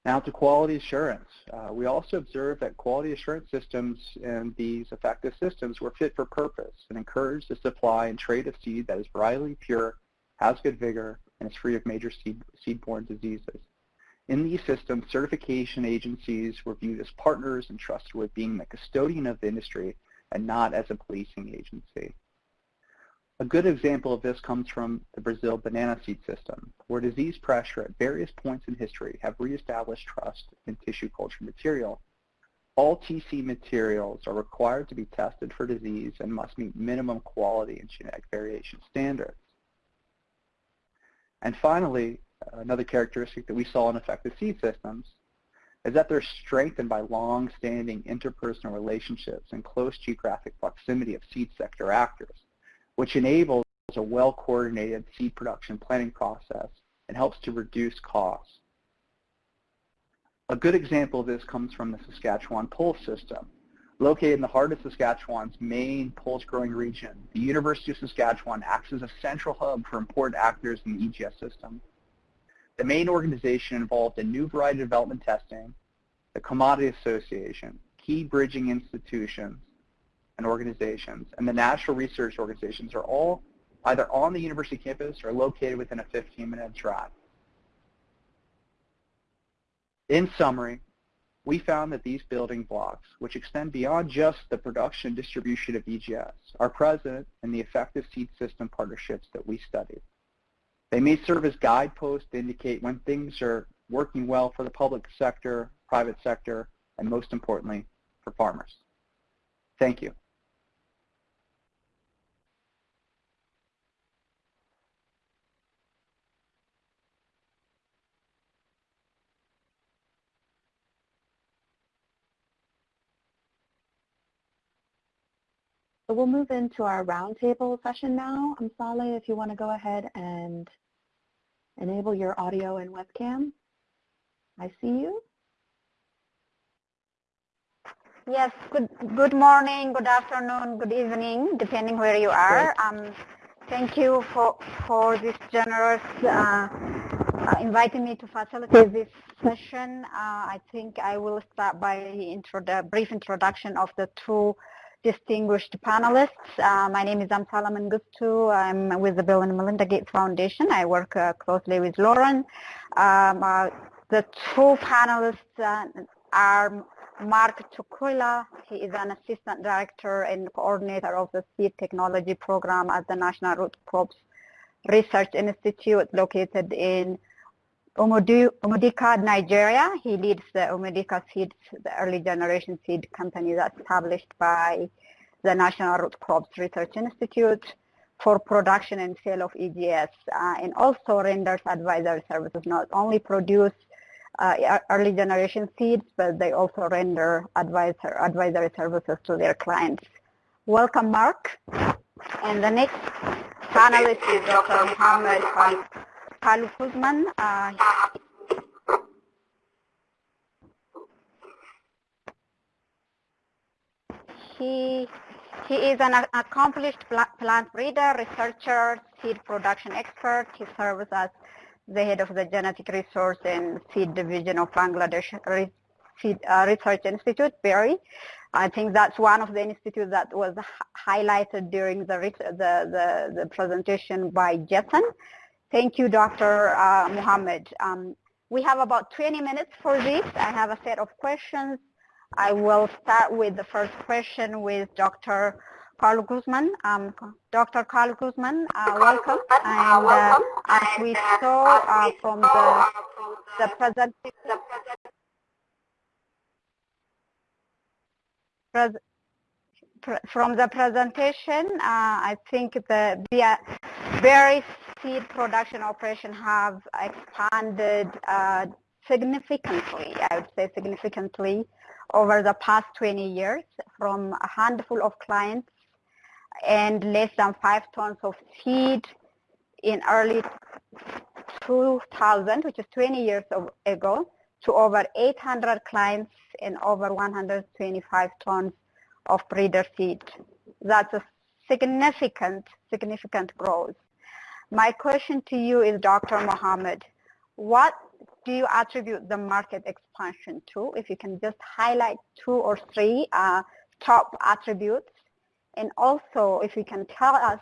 Now to quality assurance. Uh, we also observed that quality assurance systems and these effective systems were fit for purpose and encouraged the supply and trade of seed that is varietally pure, has good vigor, and is free of major seed, seed-borne diseases. In these systems, certification agencies were viewed as partners and trusted with being the custodian of the industry and not as a policing agency. A good example of this comes from the Brazil banana seed system, where disease pressure at various points in history have reestablished trust in tissue culture material. All TC materials are required to be tested for disease and must meet minimum quality and genetic variation standards. And finally, another characteristic that we saw in effective seed systems is that they're strengthened by long-standing interpersonal relationships and close geographic proximity of seed sector actors which enables a well-coordinated seed production planning process and helps to reduce costs. A good example of this comes from the Saskatchewan pulse system. Located in the heart of Saskatchewan's main pulse growing region, the University of Saskatchewan acts as a central hub for important actors in the EGS system. The main organization involved in new variety development testing, the Commodity Association, key bridging institutions, and organizations, and the national research organizations are all either on the university campus or located within a 15-minute drive. In summary, we found that these building blocks, which extend beyond just the production and distribution of EGS, are present in the effective seed system partnerships that we studied. They may serve as guideposts to indicate when things are working well for the public sector, private sector, and most importantly, for farmers. Thank you. So we'll move into our roundtable session now. I'm Saleh, if you want to go ahead and enable your audio and webcam. I see you. Yes, good, good morning, good afternoon, good evening, depending where you are. Um, thank you for, for this generous uh, uh, inviting me to facilitate this session. Uh, I think I will start by intro the brief introduction of the two distinguished panelists. Uh, my name is Amsala Mengistu. I'm with the Bill and Melinda Gates Foundation. I work uh, closely with Lauren. Um, uh, the two panelists uh, are Mark Tokula. He is an assistant director and coordinator of the seed technology program at the National Root Crops Research Institute located in Umudike, Nigeria. He leads the Umudike Seeds, the early generation seed company that's established by the National Root Crops Research Institute for production and sale of EGS uh, and also renders advisory services, not only produce uh, early generation seeds, but they also render advisor, advisory services to their clients. Welcome, Mark. And the next panelist is Dr. Muhammad Khalequzzaman. Uh, he, he is an accomplished plant breeder, researcher, seed production expert. He serves as the head of the Genetic Resource and Seed Division of Bangladesh Seed, uh, Research Institute, BRRI. I think that's one of the institutes that was highlighted during the, the, the, the presentation by Jason. Thank you, Dr. Uh, Muhammad. Um, we have about 20 minutes for this. I have a set of questions. I will start with the first question with Dr. Khalequzzaman. Um, Dr. Khalequzzaman, uh, welcome. And uh, as we saw uh, from the, the presentation, from the presentation, uh, I think the, the BRRI seed production operation have expanded uh, significantly, I would say significantly, over the past 20 years from a handful of clients and less than five tons of seed in early 2000, which is 20 years ago, to over 800 clients and over 125 tons of breeder seed. That's a significant, significant growth. My question to you is, Dr. Mohammed, what do you attribute the market expansion to? If you can just highlight two or three uh, top attributes. And also, if you can tell us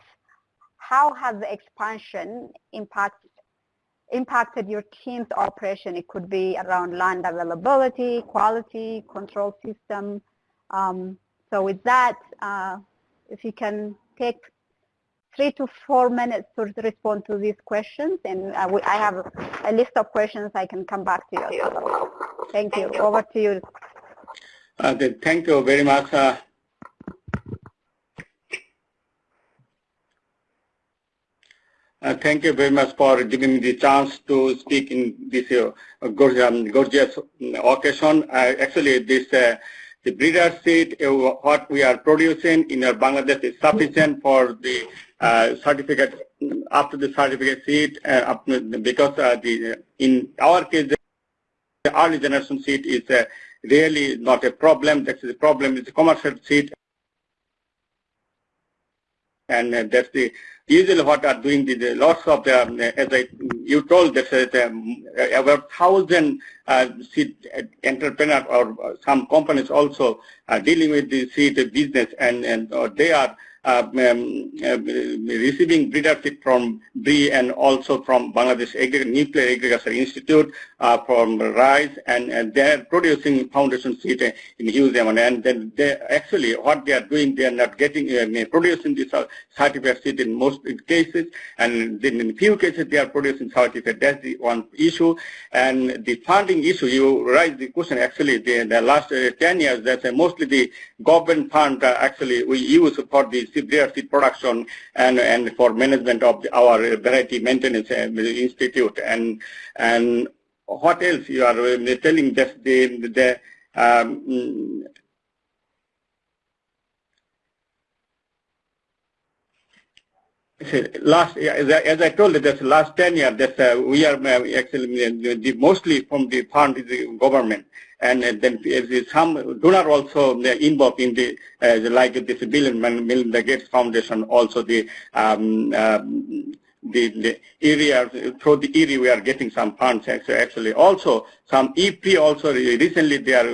how has the expansion impact, impacted your team's operation? It could be around land availability, quality, control system. Um, so with that, uh, if you can take three to four minutes to respond to these questions, and uh, we, I have a list of questions I can come back to you. Thank you. Over to you. Uh, thank you very much. Uh, uh, thank you very much for giving me the chance to speak in this uh, gorgeous occasion. actually, this the breeder seed, uh, what we are producing in Bangladesh is sufficient for the uh, certificate after the certificate seed uh, because the in our case the early generation seed is really not a problem. That's the problem is the commercial seed and uh, that's the usually what are doing the, the lots of the um, as I you told that uh, um, about thousand uh, seed entrepreneurs or some companies also are dealing with the seed business and and they are uh, um, uh, receiving breeder seed from BRRI and also from Bangladesh Agri Nuclear Agriculture Institute uh, from rice and, and they're producing foundation seed in huge amount. And then they actually what they are doing they are not getting uh, producing this uh, certificate seed in most cases. And then in few cases they are producing certificate. That's the one issue. And the funding issue you raise the question actually the, the last uh, 10 years that's mostly the government fund actually we use for the their seed production and, and for management of our variety maintenance uh, institute. And, and what else you are uh, telling just the, the um, last as I, told you, that's last 10 years uh, we are uh, actually the, mostly from the fund the government and then some donor also involved in the uh, like this Bill and Melinda Gates Foundation also the um, um, the, the, area through the area we are getting some funds actually also some EP also recently they are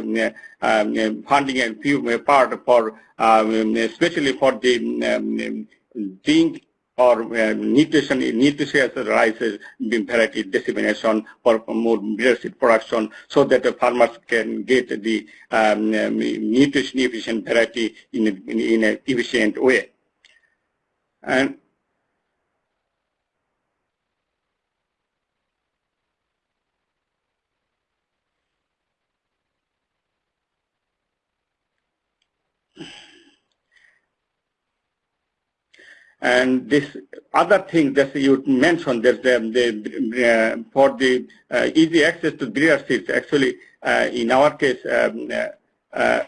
um, funding a few part for um, especially for the um, zinc or uh, nutrition, nutritious rice variety dissemination for more leadership production so that the farmers can get the um, um, nutrition efficient variety in, in, in an efficient way. And And this other thing that you mentioned, that the, the uh, for the uh, easy access to breeder seeds, actually, uh, in our case, um, uh, uh,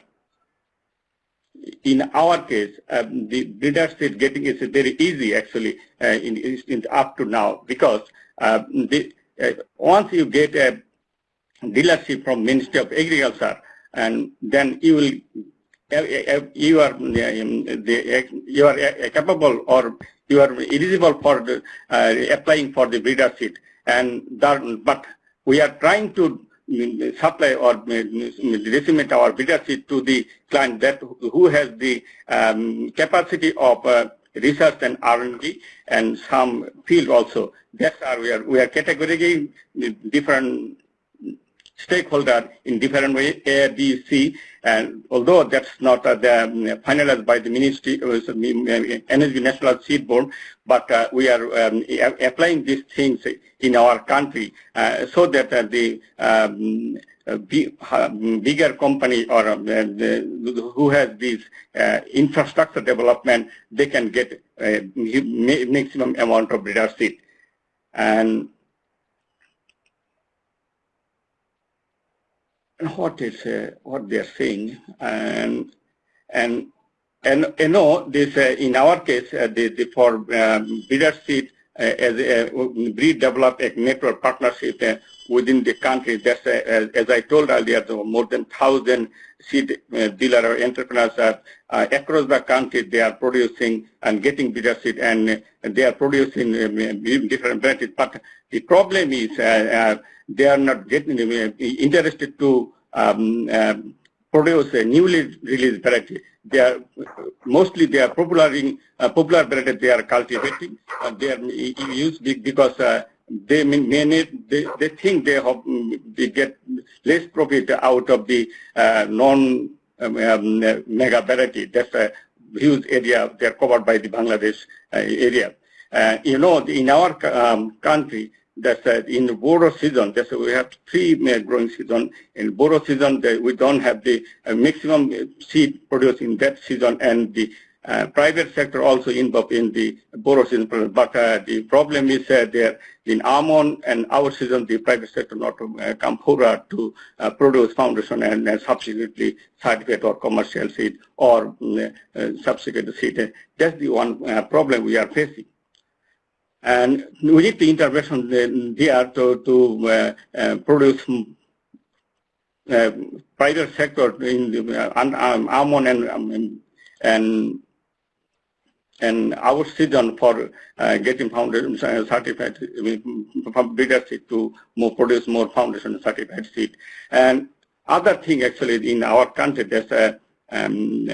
in our case, um, the breeder seed getting is very easy actually uh, in, in, up to now because the, once you get a dealership from Ministry of Agriculture, and then you will you are um, you are capable or you are eligible for the, uh, applying for the breeder seat and that, but we are trying to mm, supply or mm, disseminate our breeder seat to the client that who has the um, capacity of uh, research and R&D and some field also. That's our we are we are categorizing different stakeholder in different way, A, B, C, and although that's not uh, the, um, finalized by the Ministry, uh, Energy National Seed Board, but uh, we are um, applying these things in our country uh, so that uh, the um, uh, bigger company or uh, the, who has this uh, infrastructure development, they can get maximum amount of breeder seed. And what is uh, what they're saying, and and and you know this uh, in our case, uh, the, the for um, breeder seed as a, breed develop a network partnership within the country. That's, uh, as I told earlier, more than 1,000 seed uh, dealer or entrepreneurs are uh, across the country. They are producing and getting seed, and they are producing different varieties. But the problem is they are not getting interested to um, produce a newly released variety. They are mostly they are popular uh, popular variety they are cultivating. Uh, they are used because uh, they manage, they, they think they have they get less profit out of the uh, non um, um, mega variety. That's a huge area. They're covered by the Bangladesh uh, area. Uh, you know, in our um, country, that's uh, in the Boro season, that's we have three main growing season. In Boro season, we don't have the uh, maximum seed produced in that season, and the uh, private sector also involved in the Boro season. But uh, the problem is uh, there in Aman and our season, the private sector not uh, come forward to uh, produce foundation and subsequently certificate or commercial seed or subsequent seed. That's the one problem we are facing. And we need the intervention there to, to uh, uh, produce uh, private sector in the um, Aman and, um, and and our season for uh, getting foundation certified seed to more produce more foundation certified seed. And other thing actually in our country, there's a, um,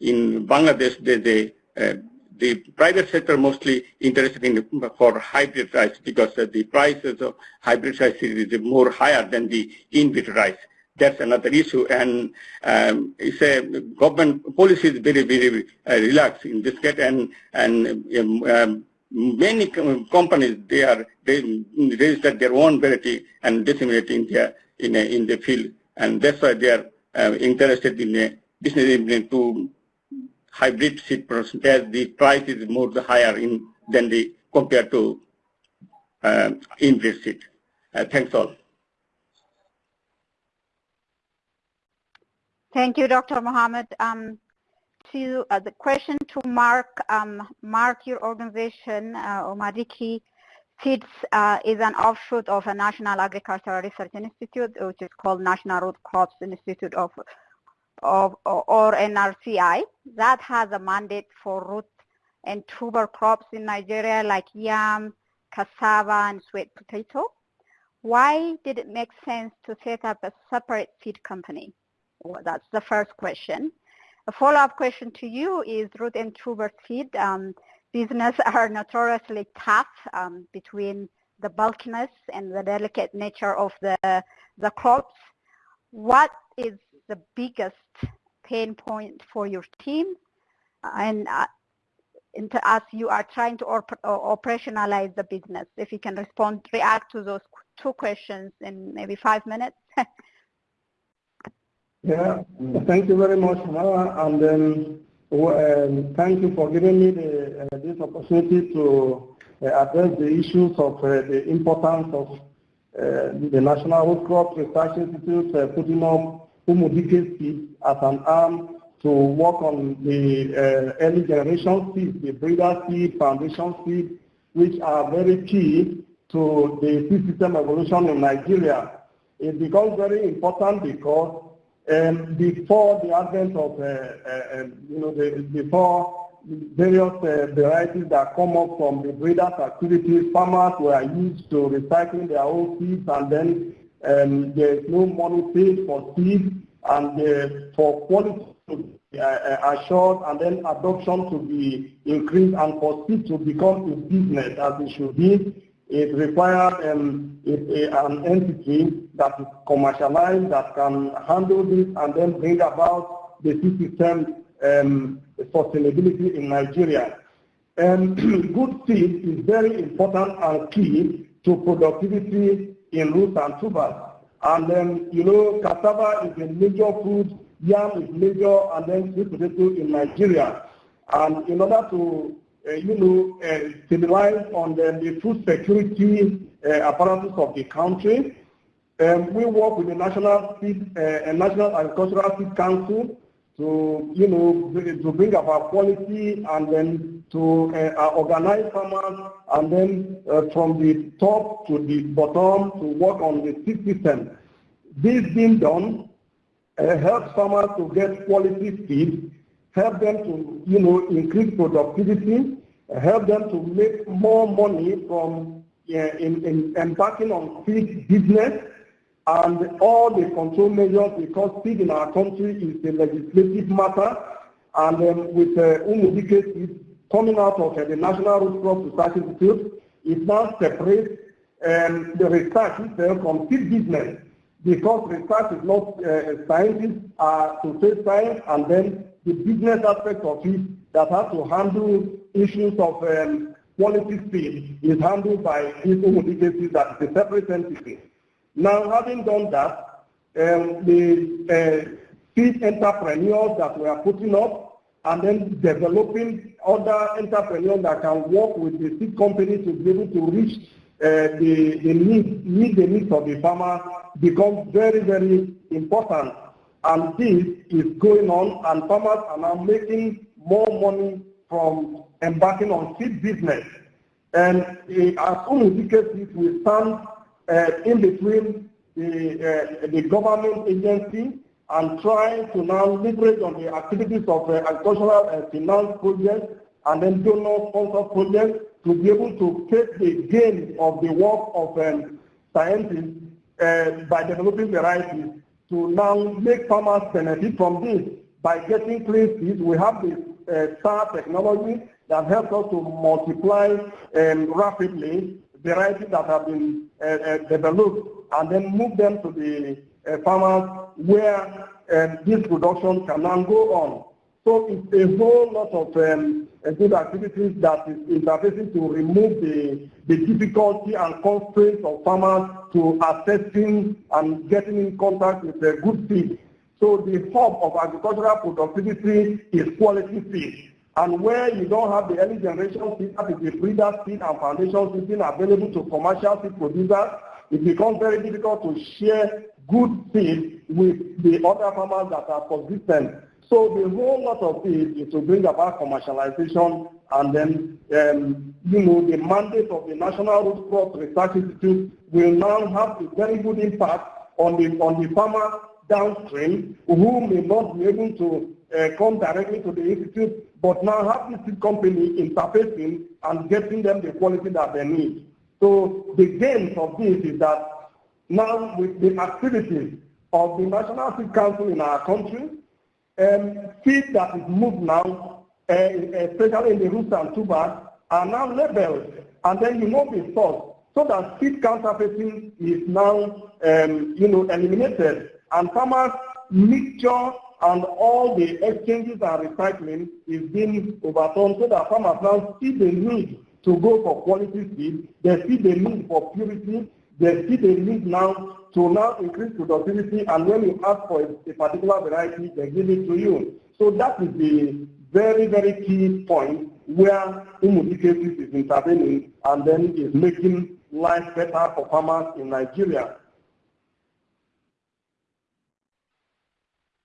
in Bangladesh, they, they uh, the private sector mostly interested in for hybrid rice because uh, the prices of hybrid rice is more higher than the inbred rice. That's another issue, and um, it's a government policy is very very uh, relaxed in this case, and and um, um, many companies they are they register their own variety and disseminate in their in a, in the field, and that's why they are uh, interested in a business to hybrid seed as the price is more higher in than the compared to uh, inbred seed. Uh, thanks all. Thank you, Dr. Mohammed. Um, to uh, the question to Mark, um, Mark, your organization, uh, Umudike Seeds, uh, is an offshoot of a National Agricultural Research Institute, which is called National Root Crops Institute of of, or NRCI that has a mandate for root and tuber crops in Nigeria like yam, cassava, and sweet potato. Why did it make sense to set up a separate seed company? Well, that's the first question. A follow-up question to you is root and tuber seed um, business are notoriously tough um, between the bulkiness and the delicate nature of the, the crops. What is the biggest pain point for your team and uh, as you are trying to op operationalize the business. If you can respond, react to those two questions in maybe five minutes. yeah, thank you very much, Mara, and um, um, thank you for giving me the, uh, this opportunity to uh, address the issues of uh, the importance of uh, the National Root Crop Research Institute uh, putting up Umudike seeds as an arm to work on the uh, early generation seeds, the breeder seed, foundation seed, which are very key to the seed system evolution in Nigeria. It becomes very important because um, before the advent of, uh, uh, um, you know, the, before various uh, varieties that come up from the breeders' activities, farmers were used to recycling their own seeds and then um, there is no money paid for seed and uh, for quality to be uh, assured and then adoption to be increased and for seed to become a business as it should be, it requires um, an entity that is commercialized that can handle this and then bring about the seed system um, sustainability in Nigeria. And good seed is very important and key to productivity in roots and tubers. And then, you know, cassava is a major food, yam is major, and then sweet potato in Nigeria. And in order to, uh, you know, uh, stabilize on the, the food security uh, apparatus of the country, um, we work with the National Seed, uh, National Agricultural Seed Council to, you know, to bring about quality and then to uh, organize farmers and then uh, from the top to the bottom to work on the system. This being done uh, helps farmers to get quality seed, help them to, you know, increase productivity, help them to make more money from uh, in, in embarking on seed business, and all the control measures because seed in our country is a legislative matter and um, with uh, Umudike coming out of uh, the National Root Crop Research Institute, it now separates um, the research itself from seed business because research is not uh, scientists are to say science and then the business aspect of it that has to handle issues of um, quality seed is handled by this Umudike that is a separate entity. Now, having done that, um, the uh, seed entrepreneurs that we are putting up and then developing other entrepreneurs that can work with the seed company to be able to reach uh, the, the need, meet the needs of the farmer becomes very, very important. And this is going on and farmers are now making more money from embarking on seed business. And uh, as Umudike we stand in between the, uh, the government agency and trying to now leverage on the activities of uh, agricultural uh, finance projects and then donor sponsor projects to be able to take the gain of the work of um, scientists uh, by developing varieties to now make farmers benefit from this by getting clean seeds. We have this uh, STAR technology that helps us to multiply um, rapidly varieties that have been uh, uh, developed and then move them to the uh, farmers where um, this production can now go on. So it's a whole lot of um, good activities that is interfacing to remove the, the difficulty and constraints of farmers to assessing and getting in contact with the good seed. So the hub of agricultural productivity is quality seed. And where you don't have the early generation seed, that is the breeder seed and foundation seed available to commercial seed producers, it becomes very difficult to share good seed with the other farmers that are consistent. So the whole lot of it is to bring about commercialization and then, um, you know, the mandate of the National Root Crop Research Institute will now have a very good impact on the, on the farmer downstream who may not be able to come directly to the institute, but now have this company interfacing and getting them the quality that they need. So the gains of this is that now with the activities of the National Seed Council in our country, um, seed that is moved now, uh, especially in the roots and tubers, are now labeled, and then you know the source, so that seed counterfeiting is now, um, you know, eliminated, and farmers mixture and all the exchanges and recycling is being overturned so that farmers now see the need to go for quality seed, they see the need for purity, they see the need now to now increase productivity, and when you ask for a, particular variety, they give it to you. So that is the very, very key point where Umudike is intervening and then is making life better for farmers in Nigeria.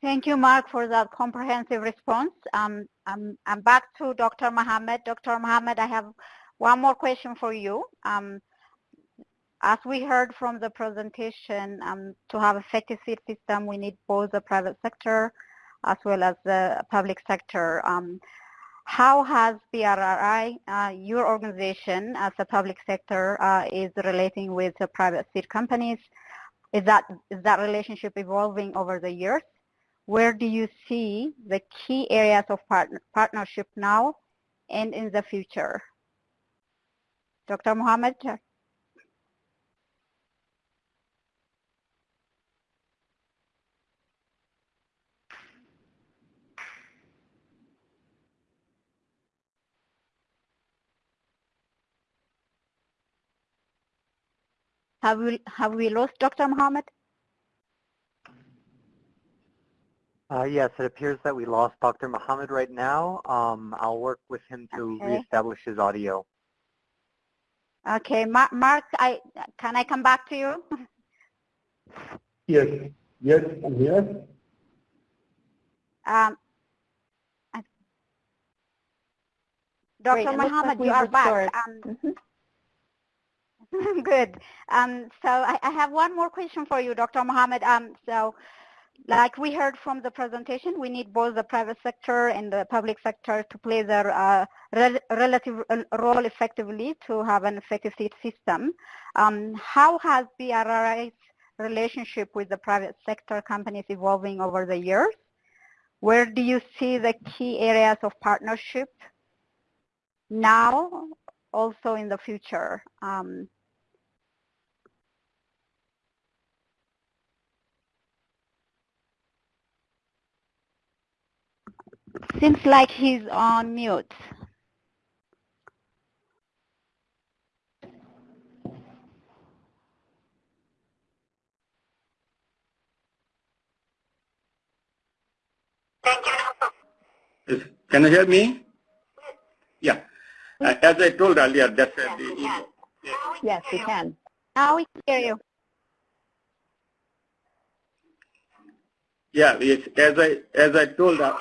Thank you, Mark, for that comprehensive response. Um, I'm, I'm back to Dr. Mohammed. Dr. Mohammed, I have one more question for you. Um, as we heard from the presentation, um, to have effective seed system, we need both the private sector as well as the public sector. Um, how has BRRI, uh, your organization as a public sector, uh, is relating with the private seed companies? Is that, is that relationship evolving over the years? Where do you see the key areas of part partnership now and in the future? Dr. Mohammed? Have we, have we lost Dr. Mohammed? Uh, yes, it appears that we lost Dr. Mohammed right now. Um, I'll work with him to Okay. reestablish his audio. Okay, Ma- Mark, I can I come back to you? Yes, yes, I'm here. Um, I- Great, Dr. it like Mohammed, we've you are back. Um, Mhm. Good. Um, so I, I have one more question for you, Dr. Mohammed. Um, so like we heard from the presentation, we need both the private sector and the public sector to play their uh, rel- relative uh, role effectively to have an effective system. Um, how has BRRI's relationship with the private sector companies evolving over the years? Where do you see the key areas of partnership now, also in the future? Um, seems like he's on mute. Can you hear me? Yeah. Uh, As I told earlier, that's uh, the, Yes, we can. Now we can hear you. yeah, yes, as I as I told uh,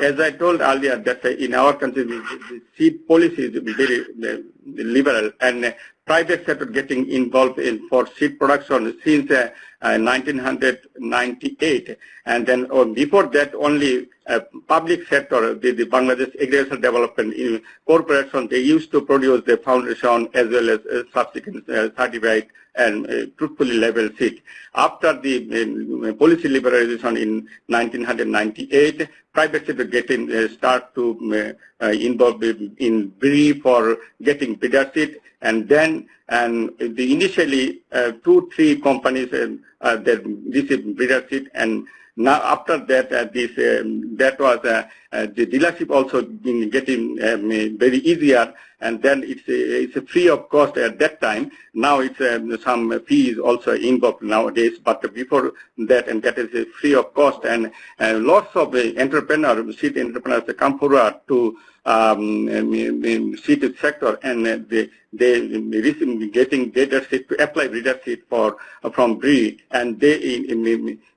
as I told earlier that uh, in our country the, seed policy is very uh, liberal and uh, private sector getting involved in for seed production since uh, uh, 1998 and then uh, before that only uh, public sector the, the Bangladesh Agricultural Development uh, Corporation they used to produce the foundation as well as uh, subsequent uh, certified and uh, truthfully labeled seed. After the um, policy liberalization in 1998, private sector getting uh, start to uh, uh, involve in, brief for getting breeder seed and then and the initially two three companies uh, uh, that this is breeder seed and now after that uh, this um, that was uh, uh, the dealership also getting um, very easier and then it's a, it's a free of cost at that time. Now it's um, some fees also involved nowadays. But before that and that is free of cost. And uh, lots of uh, entrepreneurs seed entrepreneurs come forward to um, um, seed sector. And they they getting data sheet to apply reader sheet for from BRRI and they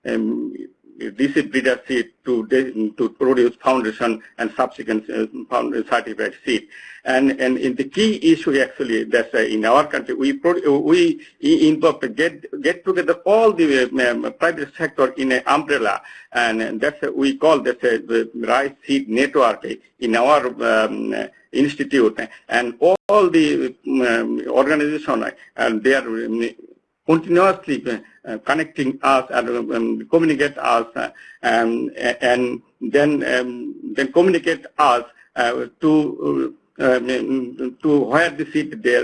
um, is breeder seed to to produce foundation and subsequent uh, certified seed. And and in the key issue actually that's uh, in our country we pro- we involve get get together all the um, private sector in an umbrella. And that's uh, we call that uh, the rice seed network in our um, institute. And all the um, organization and they are um, continuously uh, connecting us and um, communicate us uh, um, and then um, then communicate us uh, to um, to where the seat there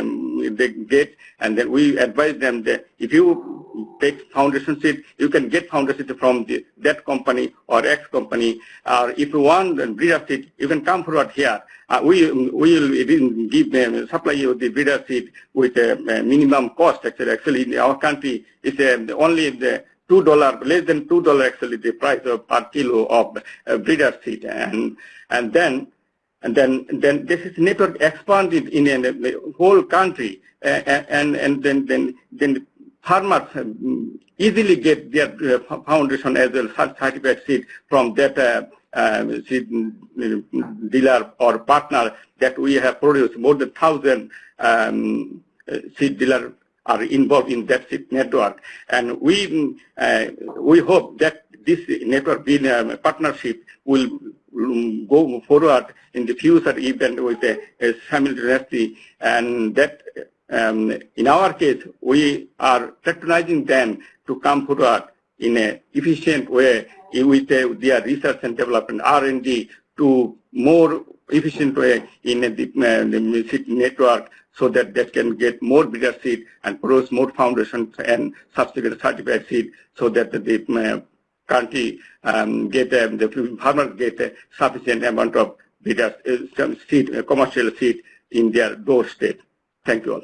um, they get and then we advise them that if you take foundation seed you can get foundation seed from the, that company or X company or if you want breeder seed you can come forward here uh, we we will give them supply you the breeder seed with a, a minimum cost. Actually, actually in our country, it's uh, only the two dollar less than two dollar actually the price of per kilo of uh, breeder seed, and and then and then then this is network expanded in, in the whole country, uh, and and then then then farmers easily get their uh, foundation as well certified seed from that. Uh, uh, seed dealer or partner that we have produced more than thousand um, seed dealer are involved in that seed network, and we uh, we hope that this network being a partnership will go forward in the future even with a, a simultaneously, and that um, in our case we are patronizing them to come forward in an efficient way with uh, their research and development R&D to more efficient way in uh, the, uh, seed network so that they can get more bigger seed and produce more foundations and subsequent certified seed so that the uh, country um, get um, the farmers get a sufficient amount of bigger uh, seed, uh, commercial seed in their doorstep. Thank you all.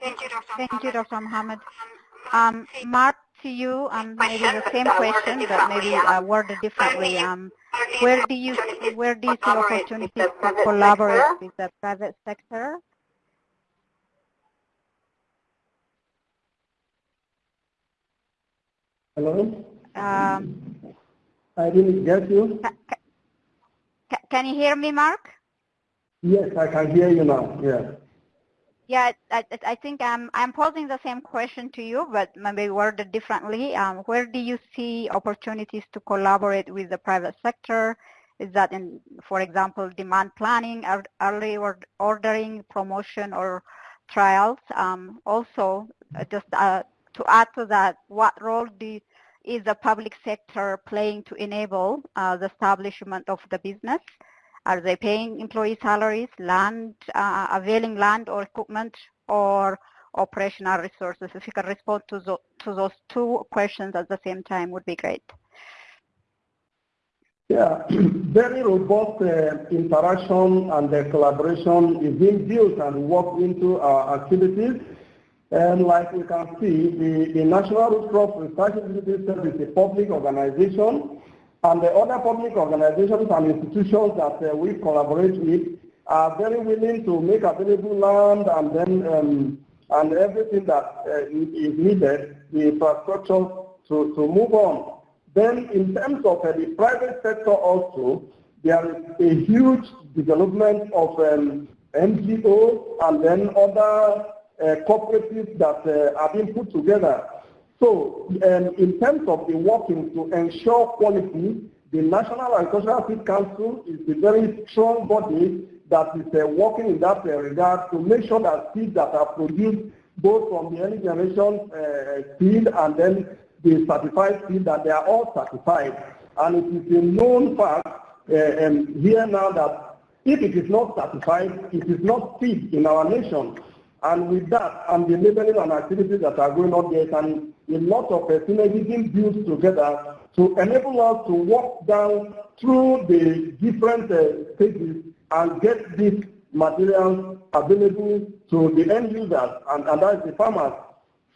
Thank you, Dr. Thank you, Dr. Mohammed. Um, Mark, to you, um, maybe the same question, but maybe uh, worded differently. Um, where do you where do you see opportunities to collaborate with the private sector? Hello? Um, I didn't get you. ca- can you hear me, Mark? Yes, I can hear you now. Yeah. Yeah, I, I- think I'm, I'm posing the same question to you, but maybe worded differently. Um, where do you see opportunities to collaborate with the private sector? Is that in, for example, demand planning, early ordering, promotion, or trials? Um, also, uh, just uh, to add to that, what role do is the public sector playing to enable uh, the establishment of the business? Are they paying employee salaries, land, uh, availing land or equipment, or operational resources? If you can respond to, tho- to those two questions at the same time would be great. Yeah, very robust uh, interaction and uh, collaboration is being built and worked into our activities. And like we can see, the, the National Root Crops Research Institute is a public organization, and the other public organizations and institutions that uh, we collaborate with are very willing to make available land and then um, and everything that uh, is needed, the infrastructure to, to move on. Then in terms of uh, the private sector also, there is a huge development of um, NGOs and then other uh, cooperatives that uh, are being put together. So um, in terms of the working to ensure quality, the National Agricultural Seed Council is a very strong body that is uh, working in that uh, regard to make sure that seeds that are produced both from the early generation uh, seed and then the certified seed that they are all certified. And it is a known fact uh, um, here now that if it is not certified, it is not seed in our nation. And with that, and the labeling and activities that are going on there, a lot of uh, synergism built together to enable us to walk down through the different uh, stages and get these materials available to the end users, and, and that is the farmers.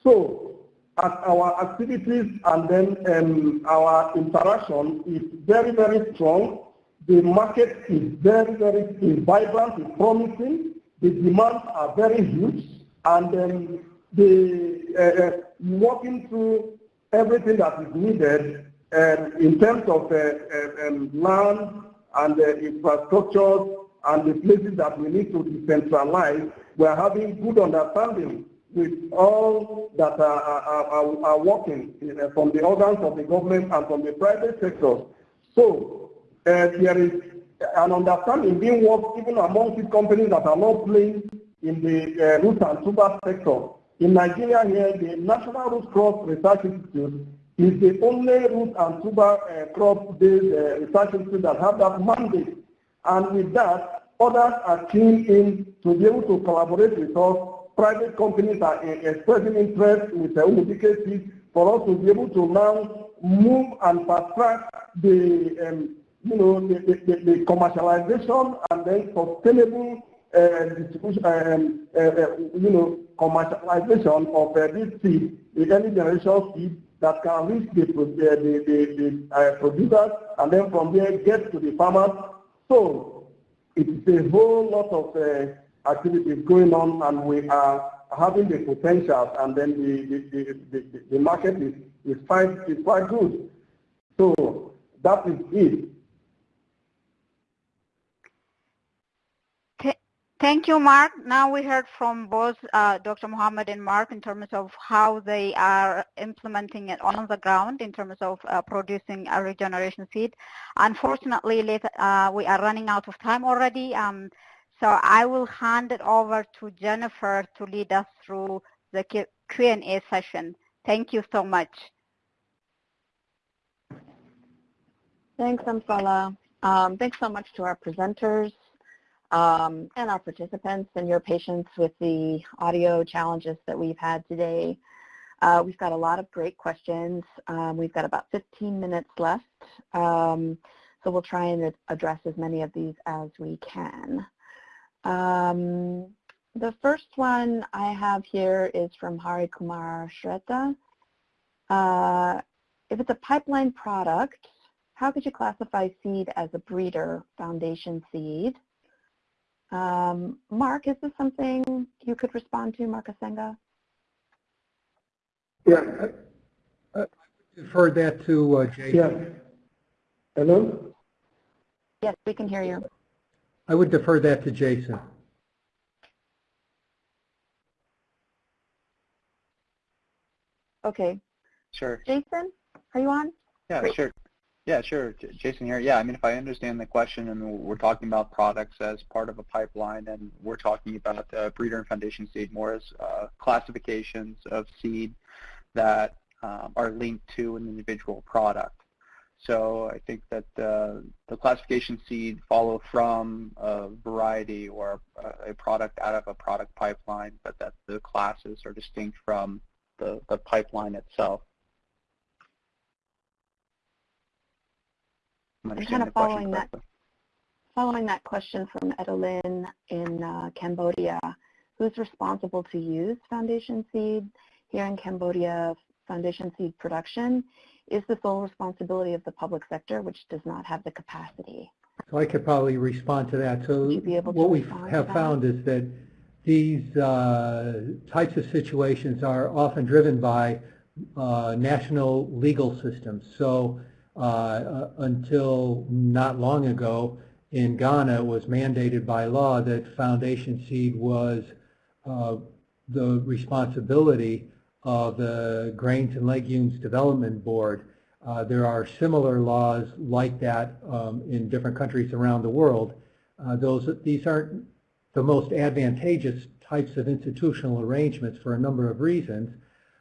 So, as our activities and then um, our interaction is very, very strong, the market is very, very is vibrant, is promising, the demands are very huge, and um, the uh, working through everything that is needed uh, in terms of uh, uh, um, land and uh, and the places that we need to decentralize, we're having good understanding with all that are, are, are, are working from the organs of the government and from the private sector. So uh, there is an understanding being worked even among these companies that are not playing in the uh, root and tuber sector. In Nigeria here, the National Root Crops Research Institute is the only root and tuber uh, crop-based uh, research institute that have that mandate. And with that, others are keen in to be able to collaborate with us. Private companies are uh, expressing interest with the Umudike for us to be able to now move and fast track the um, you know, the, the, the, commercialization and then sustainable uh, distribution, um, uh, uh, you know, commercialization of uh, this seed, the early generation seed that can reach the, the, the, the uh, producers and then from there get to the farmers. So it is a whole lot of uh, activities going on and we are having the potential and then the, the, the, the, the market is, is, quite, is quite good. So that is it. Thank you, Mark. Now we heard from both uh, Dr. Mohammed and Mark in terms of how they are implementing it on the ground in terms of uh, producing early generation seed. Unfortunately, uh, we are running out of time already, um, so I will hand it over to Jennifer to lead us through the Q&A session. Thank you so much. Thanks, Amsala. Um, thanks so much to our presenters um, and our participants and your patience with the audio challenges that we've had today. Uh, we've got a lot of great questions. Um, we've got about 15 minutes left, um, so we'll try and address as many of these as we can. Um, the first one I have here is from Hari Kumar Shrestha. Uh, if it's a pipeline product, how could you classify seed as a breeder foundation seed? Um, Mark, is this something you could respond to, Mark Huisenga? Yeah. Defer that to uh, Jason. Yeah. Hello? Yes, we can hear you. I would defer that to Jason. Okay. Sure. Jason, are you on? Yeah, Great. sure. Yeah, sure. Jason here. Yeah, I mean, if I understand the question, and we're talking about products as part of a pipeline, and we're talking about uh, breeder and foundation seed more as uh, classifications of seed that um, are linked to an individual product. So I think that uh, the classification seed follow from a variety or a, a product out of a product pipeline, but that the classes are distinct from the, the pipeline itself. I'm And kind of following that, correctly. following that question from Edolin in uh, Cambodia, who's responsible to use foundation seed here in Cambodia, foundation seed production? Is the sole responsibility of the public sector, which does not have the capacity? So I could probably respond to that. So Would you be able to what we have found is that these uh, types of situations are often driven by uh, national legal systems. So uh, uh, until not long ago, in Ghana, it was mandated by law that foundation seed was uh, the responsibility of the Grains and Legumes Development Board. Uh, there are similar laws like that um, in different countries around the world. Uh, those, these aren't the most advantageous types of institutional arrangements for a number of reasons.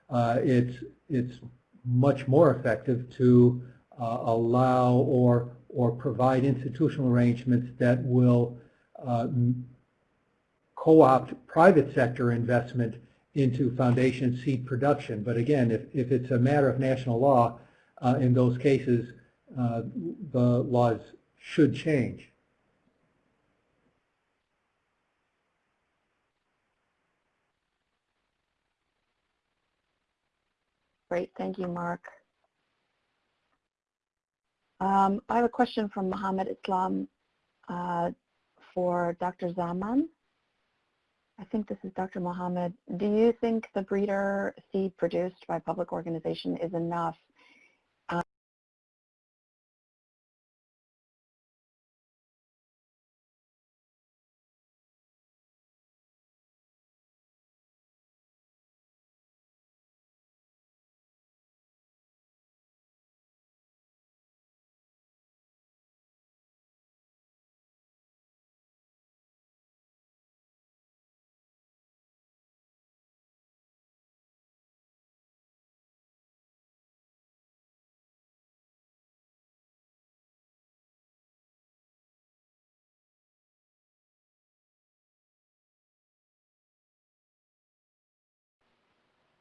Uh, it's, it's much more effective to allow or, or provide institutional arrangements that will uh, co-opt private sector investment into foundation seed production. But again, if, if it's a matter of national law, uh, in those cases, uh, the laws should change. Great, thank you, Mark. Um, I have a question from Mohammed Islam uh, for Dr. Zaman. I think this is Dr. Mohammed. Do you think the breeder seed produced by public organization is enough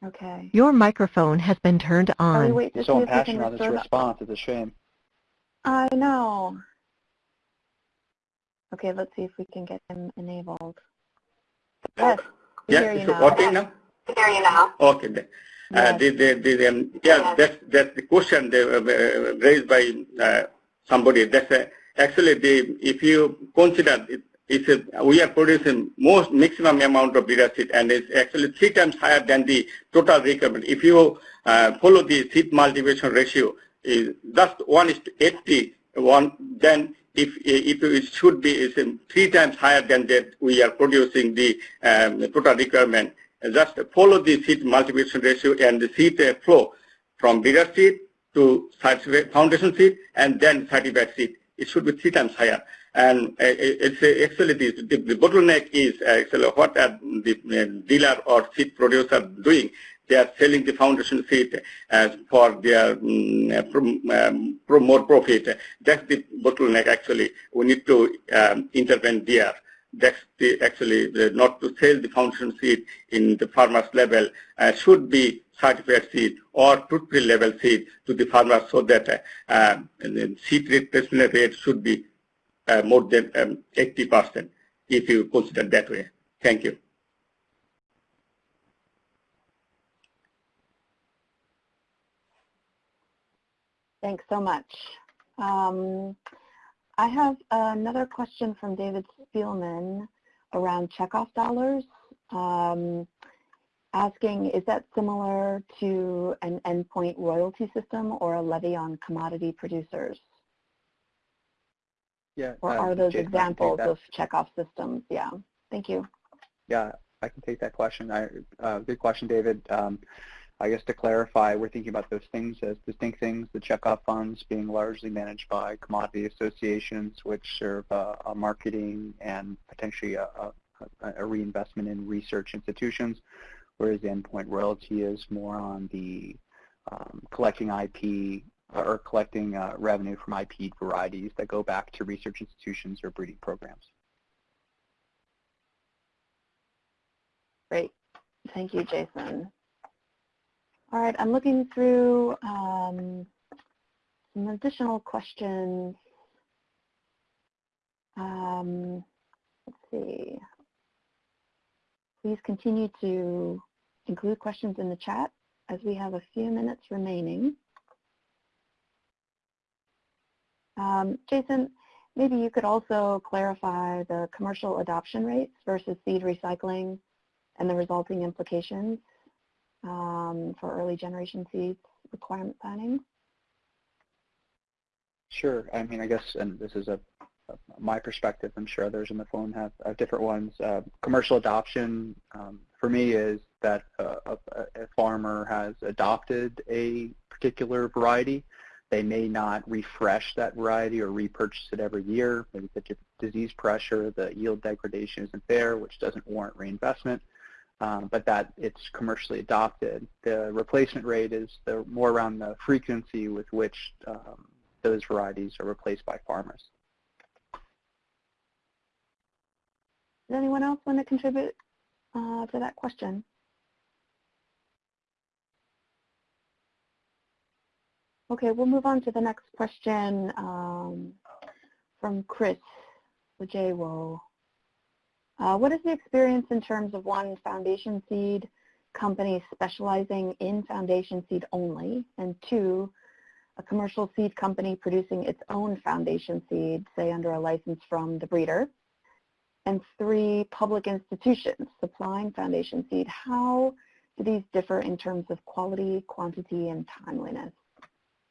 Okay. Your microphone has been turned Shall we on. wait to You're so if impassioned on this response. It's a shame. I know. Okay, let's see if we can get him enabled. Yes, we Yeah, hear you it's now. working now? hear you now. Okay. then. Uh, Yes. the, the, the, um, yeah, that's, that's the question they, uh, raised by uh, somebody. That's uh, actually the, if you consider it, it's a, we are producing most maximum amount of breeder seed and it's actually three times higher than the total requirement. If you uh, follow the seed multiplication ratio, is just 1 is to 80, one, then if, if it should be is um, three times higher than that we are producing the um, total requirement. Just follow the seed multiplication ratio and the seed uh, flow from breeder seed to foundation seed and then certified seed. It should be three times higher. And uh, it's uh, actually the, the, the bottleneck is actually what are the uh, dealer or seed producer doing. They are selling the foundation seed as for their um, uh, um, more profit. That's the bottleneck actually. We need to um, intervene there. That's the actually the, not to sell the foundation seed in the farmer's level uh, should be certified seed or truthfully labeled seed to the farmers so that uh, uh, seed replacement rate should be uh, uh, more than um, 80% if you consider that way. Thank you. Thanks so much. Um, I have another question from David Spielman around checkoff dollars, um, asking is that similar to an endpoint royalty system or a levy on commodity producers? Yeah. Or uh, are those Jason, I can take examples of checkoff systems? Yeah, thank you. Yeah, I can take that question. I, uh, good question, David. Um, I guess to clarify, we're thinking about those things as distinct things, the checkoff funds being largely managed by commodity associations, which serve uh, a marketing and potentially a, a, a reinvestment in research institutions, whereas the endpoint royalty is more on the um, collecting IP or collecting uh, revenue from IP varieties that go back to research institutions or breeding programs. Great. Thank you, Jason. All right, I'm looking through um, some additional questions. Um, let's see. Please continue to include questions in the chat as we have a few minutes remaining. Um, Jason, maybe you could also clarify the commercial adoption rates versus seed recycling and the resulting implications um, for early generation seeds requirement planning? Sure. I mean, I guess, and this is a, a my perspective. I'm sure others on the phone have, have different ones. Uh, commercial adoption um, for me is that uh, a, a farmer has adopted a particular variety. They may not refresh that variety or repurchase it every year. Maybe the disease pressure, the yield degradation isn't there, which doesn't warrant reinvestment um, but that it's commercially adopted. The replacement rate is the, more around the frequency with which um, those varieties are replaced by farmers. Does anyone else want to contribute uh, to that question? Okay, we'll move on to the next question um, from Chris Wajewo. Uh, what is the experience in terms of one foundation seed company specializing in foundation seed only, and two, a commercial seed company producing its own foundation seed, say under a license from the breeder, and three, public institutions supplying foundation seed. How do these differ in terms of quality, quantity, and timeliness?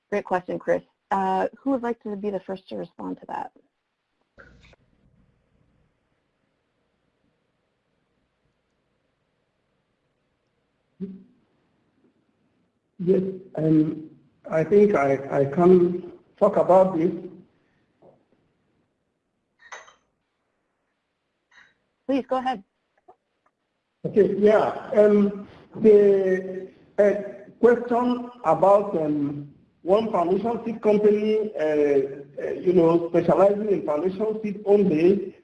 Great question, Chris. Uh, who would like to be the first to respond to that? Yes, and I think I, I can talk about this. Please go ahead. Okay, yeah. Um, the uh, question about um, one foundation seed company, uh, uh, you know, specializing in foundation seed only,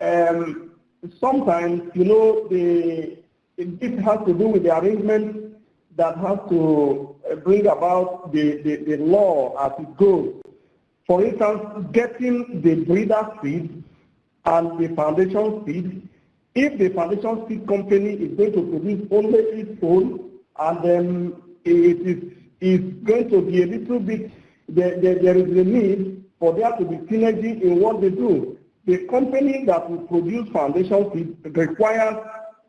um, sometimes, you know, the, it has to do with the arrangement that has to uh, bring about the, the, the law as it goes. For instance, getting the breeder seed and the foundation seed, if the foundation seed company is going to produce only its own, and then it is, is going to be a little bit, there, there, there is a need for there to be synergy in what they do. The company that will produce foundation seed requires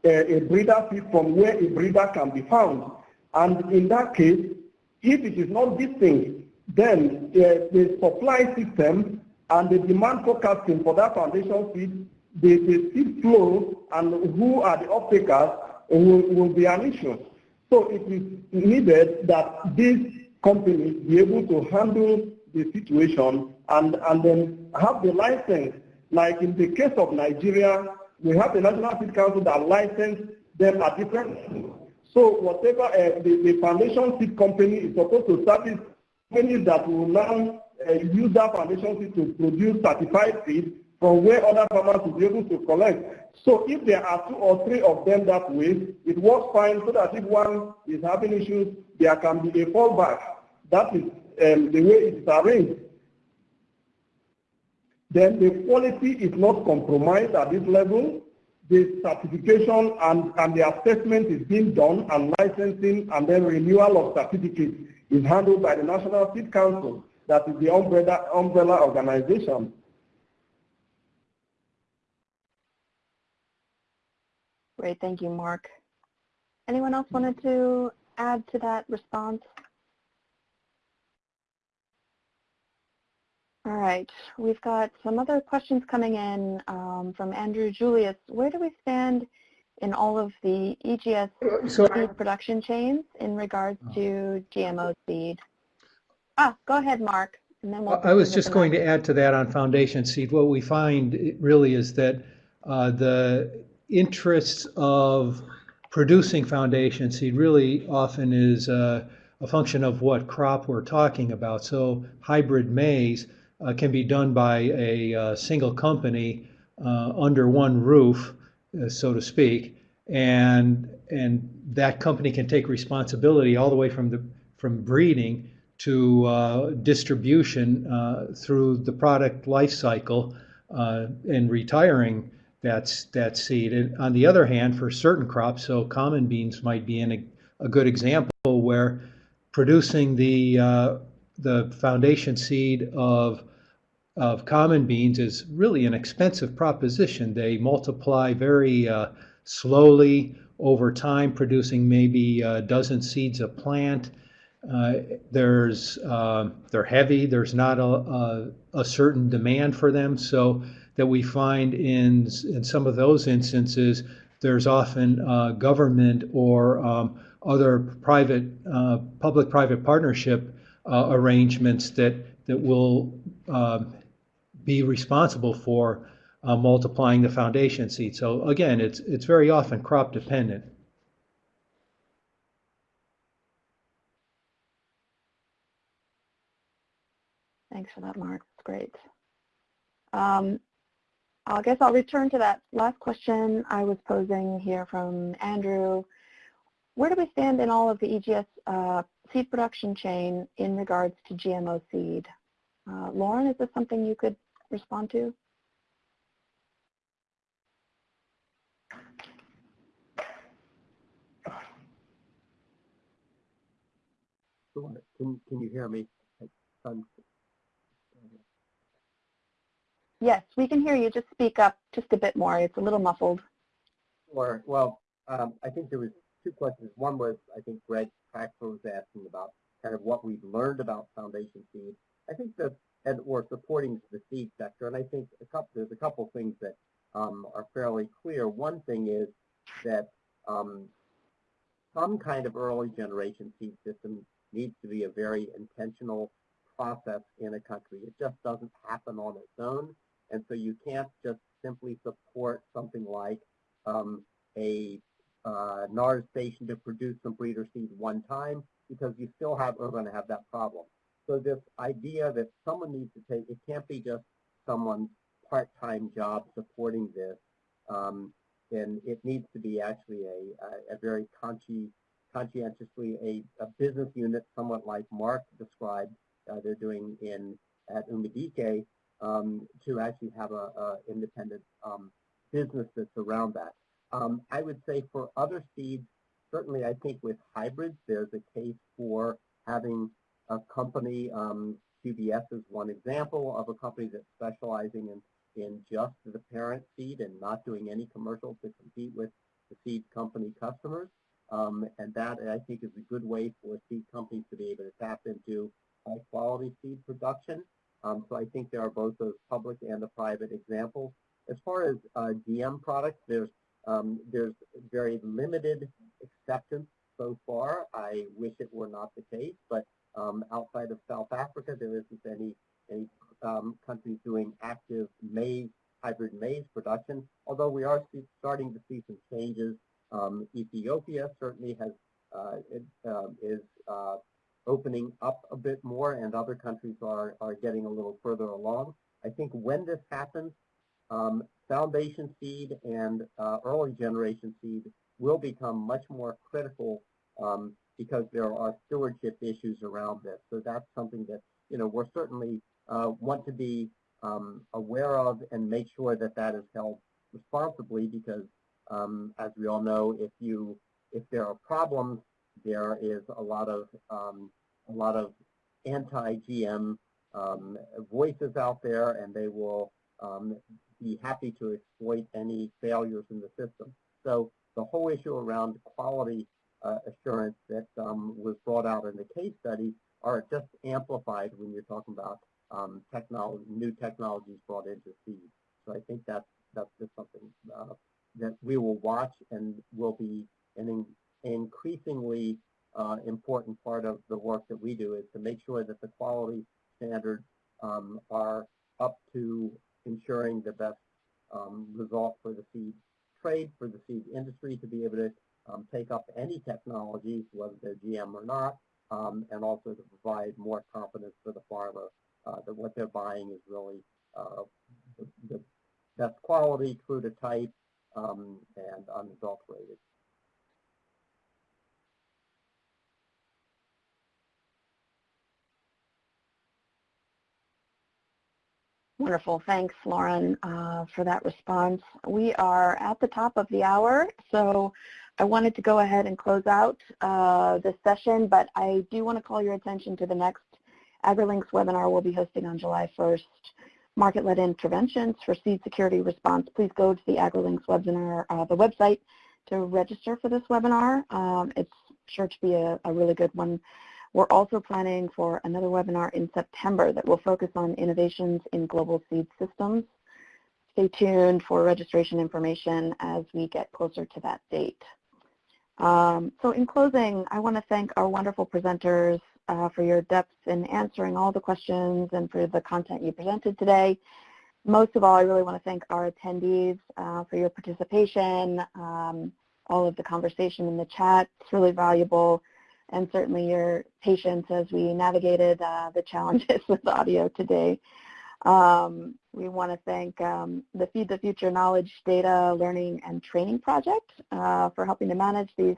a, a breeder seed from where a breeder can be found. And in that case, if it is not thing, then uh, the supply system and the demand forecasting for that foundation seed, the, the seed flow and who are the off-takers will, will be an issue. So it is needed that these companies be able to handle the situation and, and then have the license. Like in the case of Nigeria, we have the National Seed Council that license them at different so whatever uh, the, the foundation seed company is supposed to service companies that will now uh, use that foundation seed to produce certified seed from where other farmers will be able to collect. So if there are two or three of them that way, it works fine so that if one is having issues, there can be a fallback. That is um, the way it's arranged. Then the quality is not compromised at this level the certification and, and the assessment is being done and licensing and then renewal of certificates is handled by the National Seed Council, that is the umbrella, umbrella organization. Great, thank you, Mark. Anyone else wanted to add to that response? All right, we've got some other questions coming in um, from Andrew Julius. Where do we stand in all of the EGS So seed production chains in regards to GMO seed? Ah, go ahead, Mark. And then we'll I was just going next. to add to that on foundation seed. What we find really is that uh, the interests of producing foundation seed really often is uh, a function of what crop we're talking about. So hybrid maize uh, can be done by a uh, single company uh, under one roof, uh, so to speak, and and that company can take responsibility all the way from the from breeding to uh, distribution through the product life cycle and retiring that, that seed. And on the other hand, for certain crops, so common beans might be in a, a good example where producing the, uh, the foundation seed of, of common beans is really an expensive proposition. They multiply very uh, slowly over time, producing maybe a dozen seeds a plant. Uh, there's uh, they're heavy. There's not a, a, a certain demand for them, so that we find in in some of those instances, there's often uh, government or um, other private uh, public-private partnership uh, arrangements that that will um, be responsible for uh, multiplying the foundation seed. So again, it's it's very often crop dependent. Thanks for that, Mark. Great. Um, I guess I'll return to that last question I was posing here from Andrew. Where do we stand in all of the EGS uh, seed production chain in regards to GMO seed? Uh, Lauren, is this something you could respond to? Can, can you hear me? Um, Yes, we can hear you. Just speak up just a bit more. It's a little muffled. Sure. well, um, I think there was two questions. One was, I think Greg Crackford was asking about kind of what we've learned about foundation seed. I think that, and or supporting the seed sector, and I think a couple, there's a couple things that um, are fairly clear. One thing is that um, some kind of early generation seed system needs to be a very intentional process in a country. It just doesn't happen on its own. And so you can't just simply support something like um, a uh, NARS station to produce some breeder seed one time because you still have are going to have that problem. So this idea that someone needs to take, it can't be just someone's part-time job supporting this. Um, and it needs to be actually a, a, a very consci, conscientiously a, a business unit, somewhat like Mark described, uh, they're doing in at Umudike, um, to actually have a, a independent um, business that's around that. Um, I would say for other seeds, certainly I think with hybrids, there's a case for having a company, um, QBS is one example of a company that's specializing in, in just the parent seed and not doing any commercials to compete with the seed company customers. Um, and that, I think, is a good way for seed companies to be able to tap into high quality seed production. Um, so I think there are both those public and the private examples. As far as uh, GM products, there's um, there's very limited acceptance so far. I wish it were not the case, but um, outside of South Africa, there isn't any any um, countries doing active maize hybrid maize production. Although we are starting to see some changes. Um, Ethiopia certainly has uh, is uh, opening up a bit more and other countries are, are getting a little further along. I think when this happens, um, foundation seed and uh, early generation seed will become much more critical um, because there are stewardship issues around this. So that's something that, you know, we're certainly uh, want to be um, aware of and make sure that that is held responsibly because um, as we all know, if you, if there are problems, there is a lot of um, a lot of anti-GM um, voices out there, and they will um, be happy to exploit any failures in the system. So the whole issue around quality uh, assurance that um, was brought out in the case study are just amplified when you're talking about um, technology, new technologies brought into seed. So I think that's that's just something uh, that we will watch and will be an increasingly uh, important part of the work that we do is to make sure that the quality standards um, are up to ensuring the best um, result for the seed trade, for the seed industry to be able to um, take up any technologies, whether they're GM or not, um, and also to provide more confidence for the farmer uh, that what they're buying is really uh, the, the, best quality, true to type, um, and unadulterated. Wonderful. Thanks, Lauren, uh, for that response. We are at the top of the hour, so I wanted to go ahead and close out uh, this session, but I do want to call your attention to the next AgriLinks webinar we'll be hosting on July 1st, Market-Led Interventions for Seed Security Response. Please go to the AgriLinks webinar, uh, the website, to register for this webinar. Um, it's sure to be a, a really good one. We're also planning for another webinar in September that will focus on innovations in global seed systems. Stay tuned for registration information as we get closer to that date. Um, so in closing, I want to thank our wonderful presenters uh, for your depth in answering all the questions and for the content you presented today. Most of all, I really want to thank our attendees uh, for your participation, um, all of the conversation in the chat. It's really valuable and certainly your patience as we navigated uh, the challenges with audio today. Um, we want to thank um, the Feed the Future Knowledge Data Learning and Training Project uh, for helping to manage these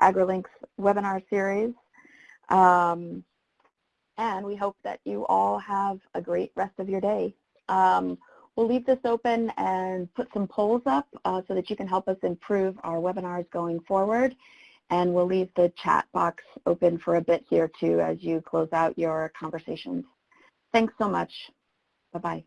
AgriLinks webinar series. Um, and we hope that you all have a great rest of your day. Um, we'll leave this open and put some polls up uh, so that you can help us improve our webinars going forward. And we'll leave the chat box open for a bit here too as you close out your conversations. Thanks so much. Bye-bye.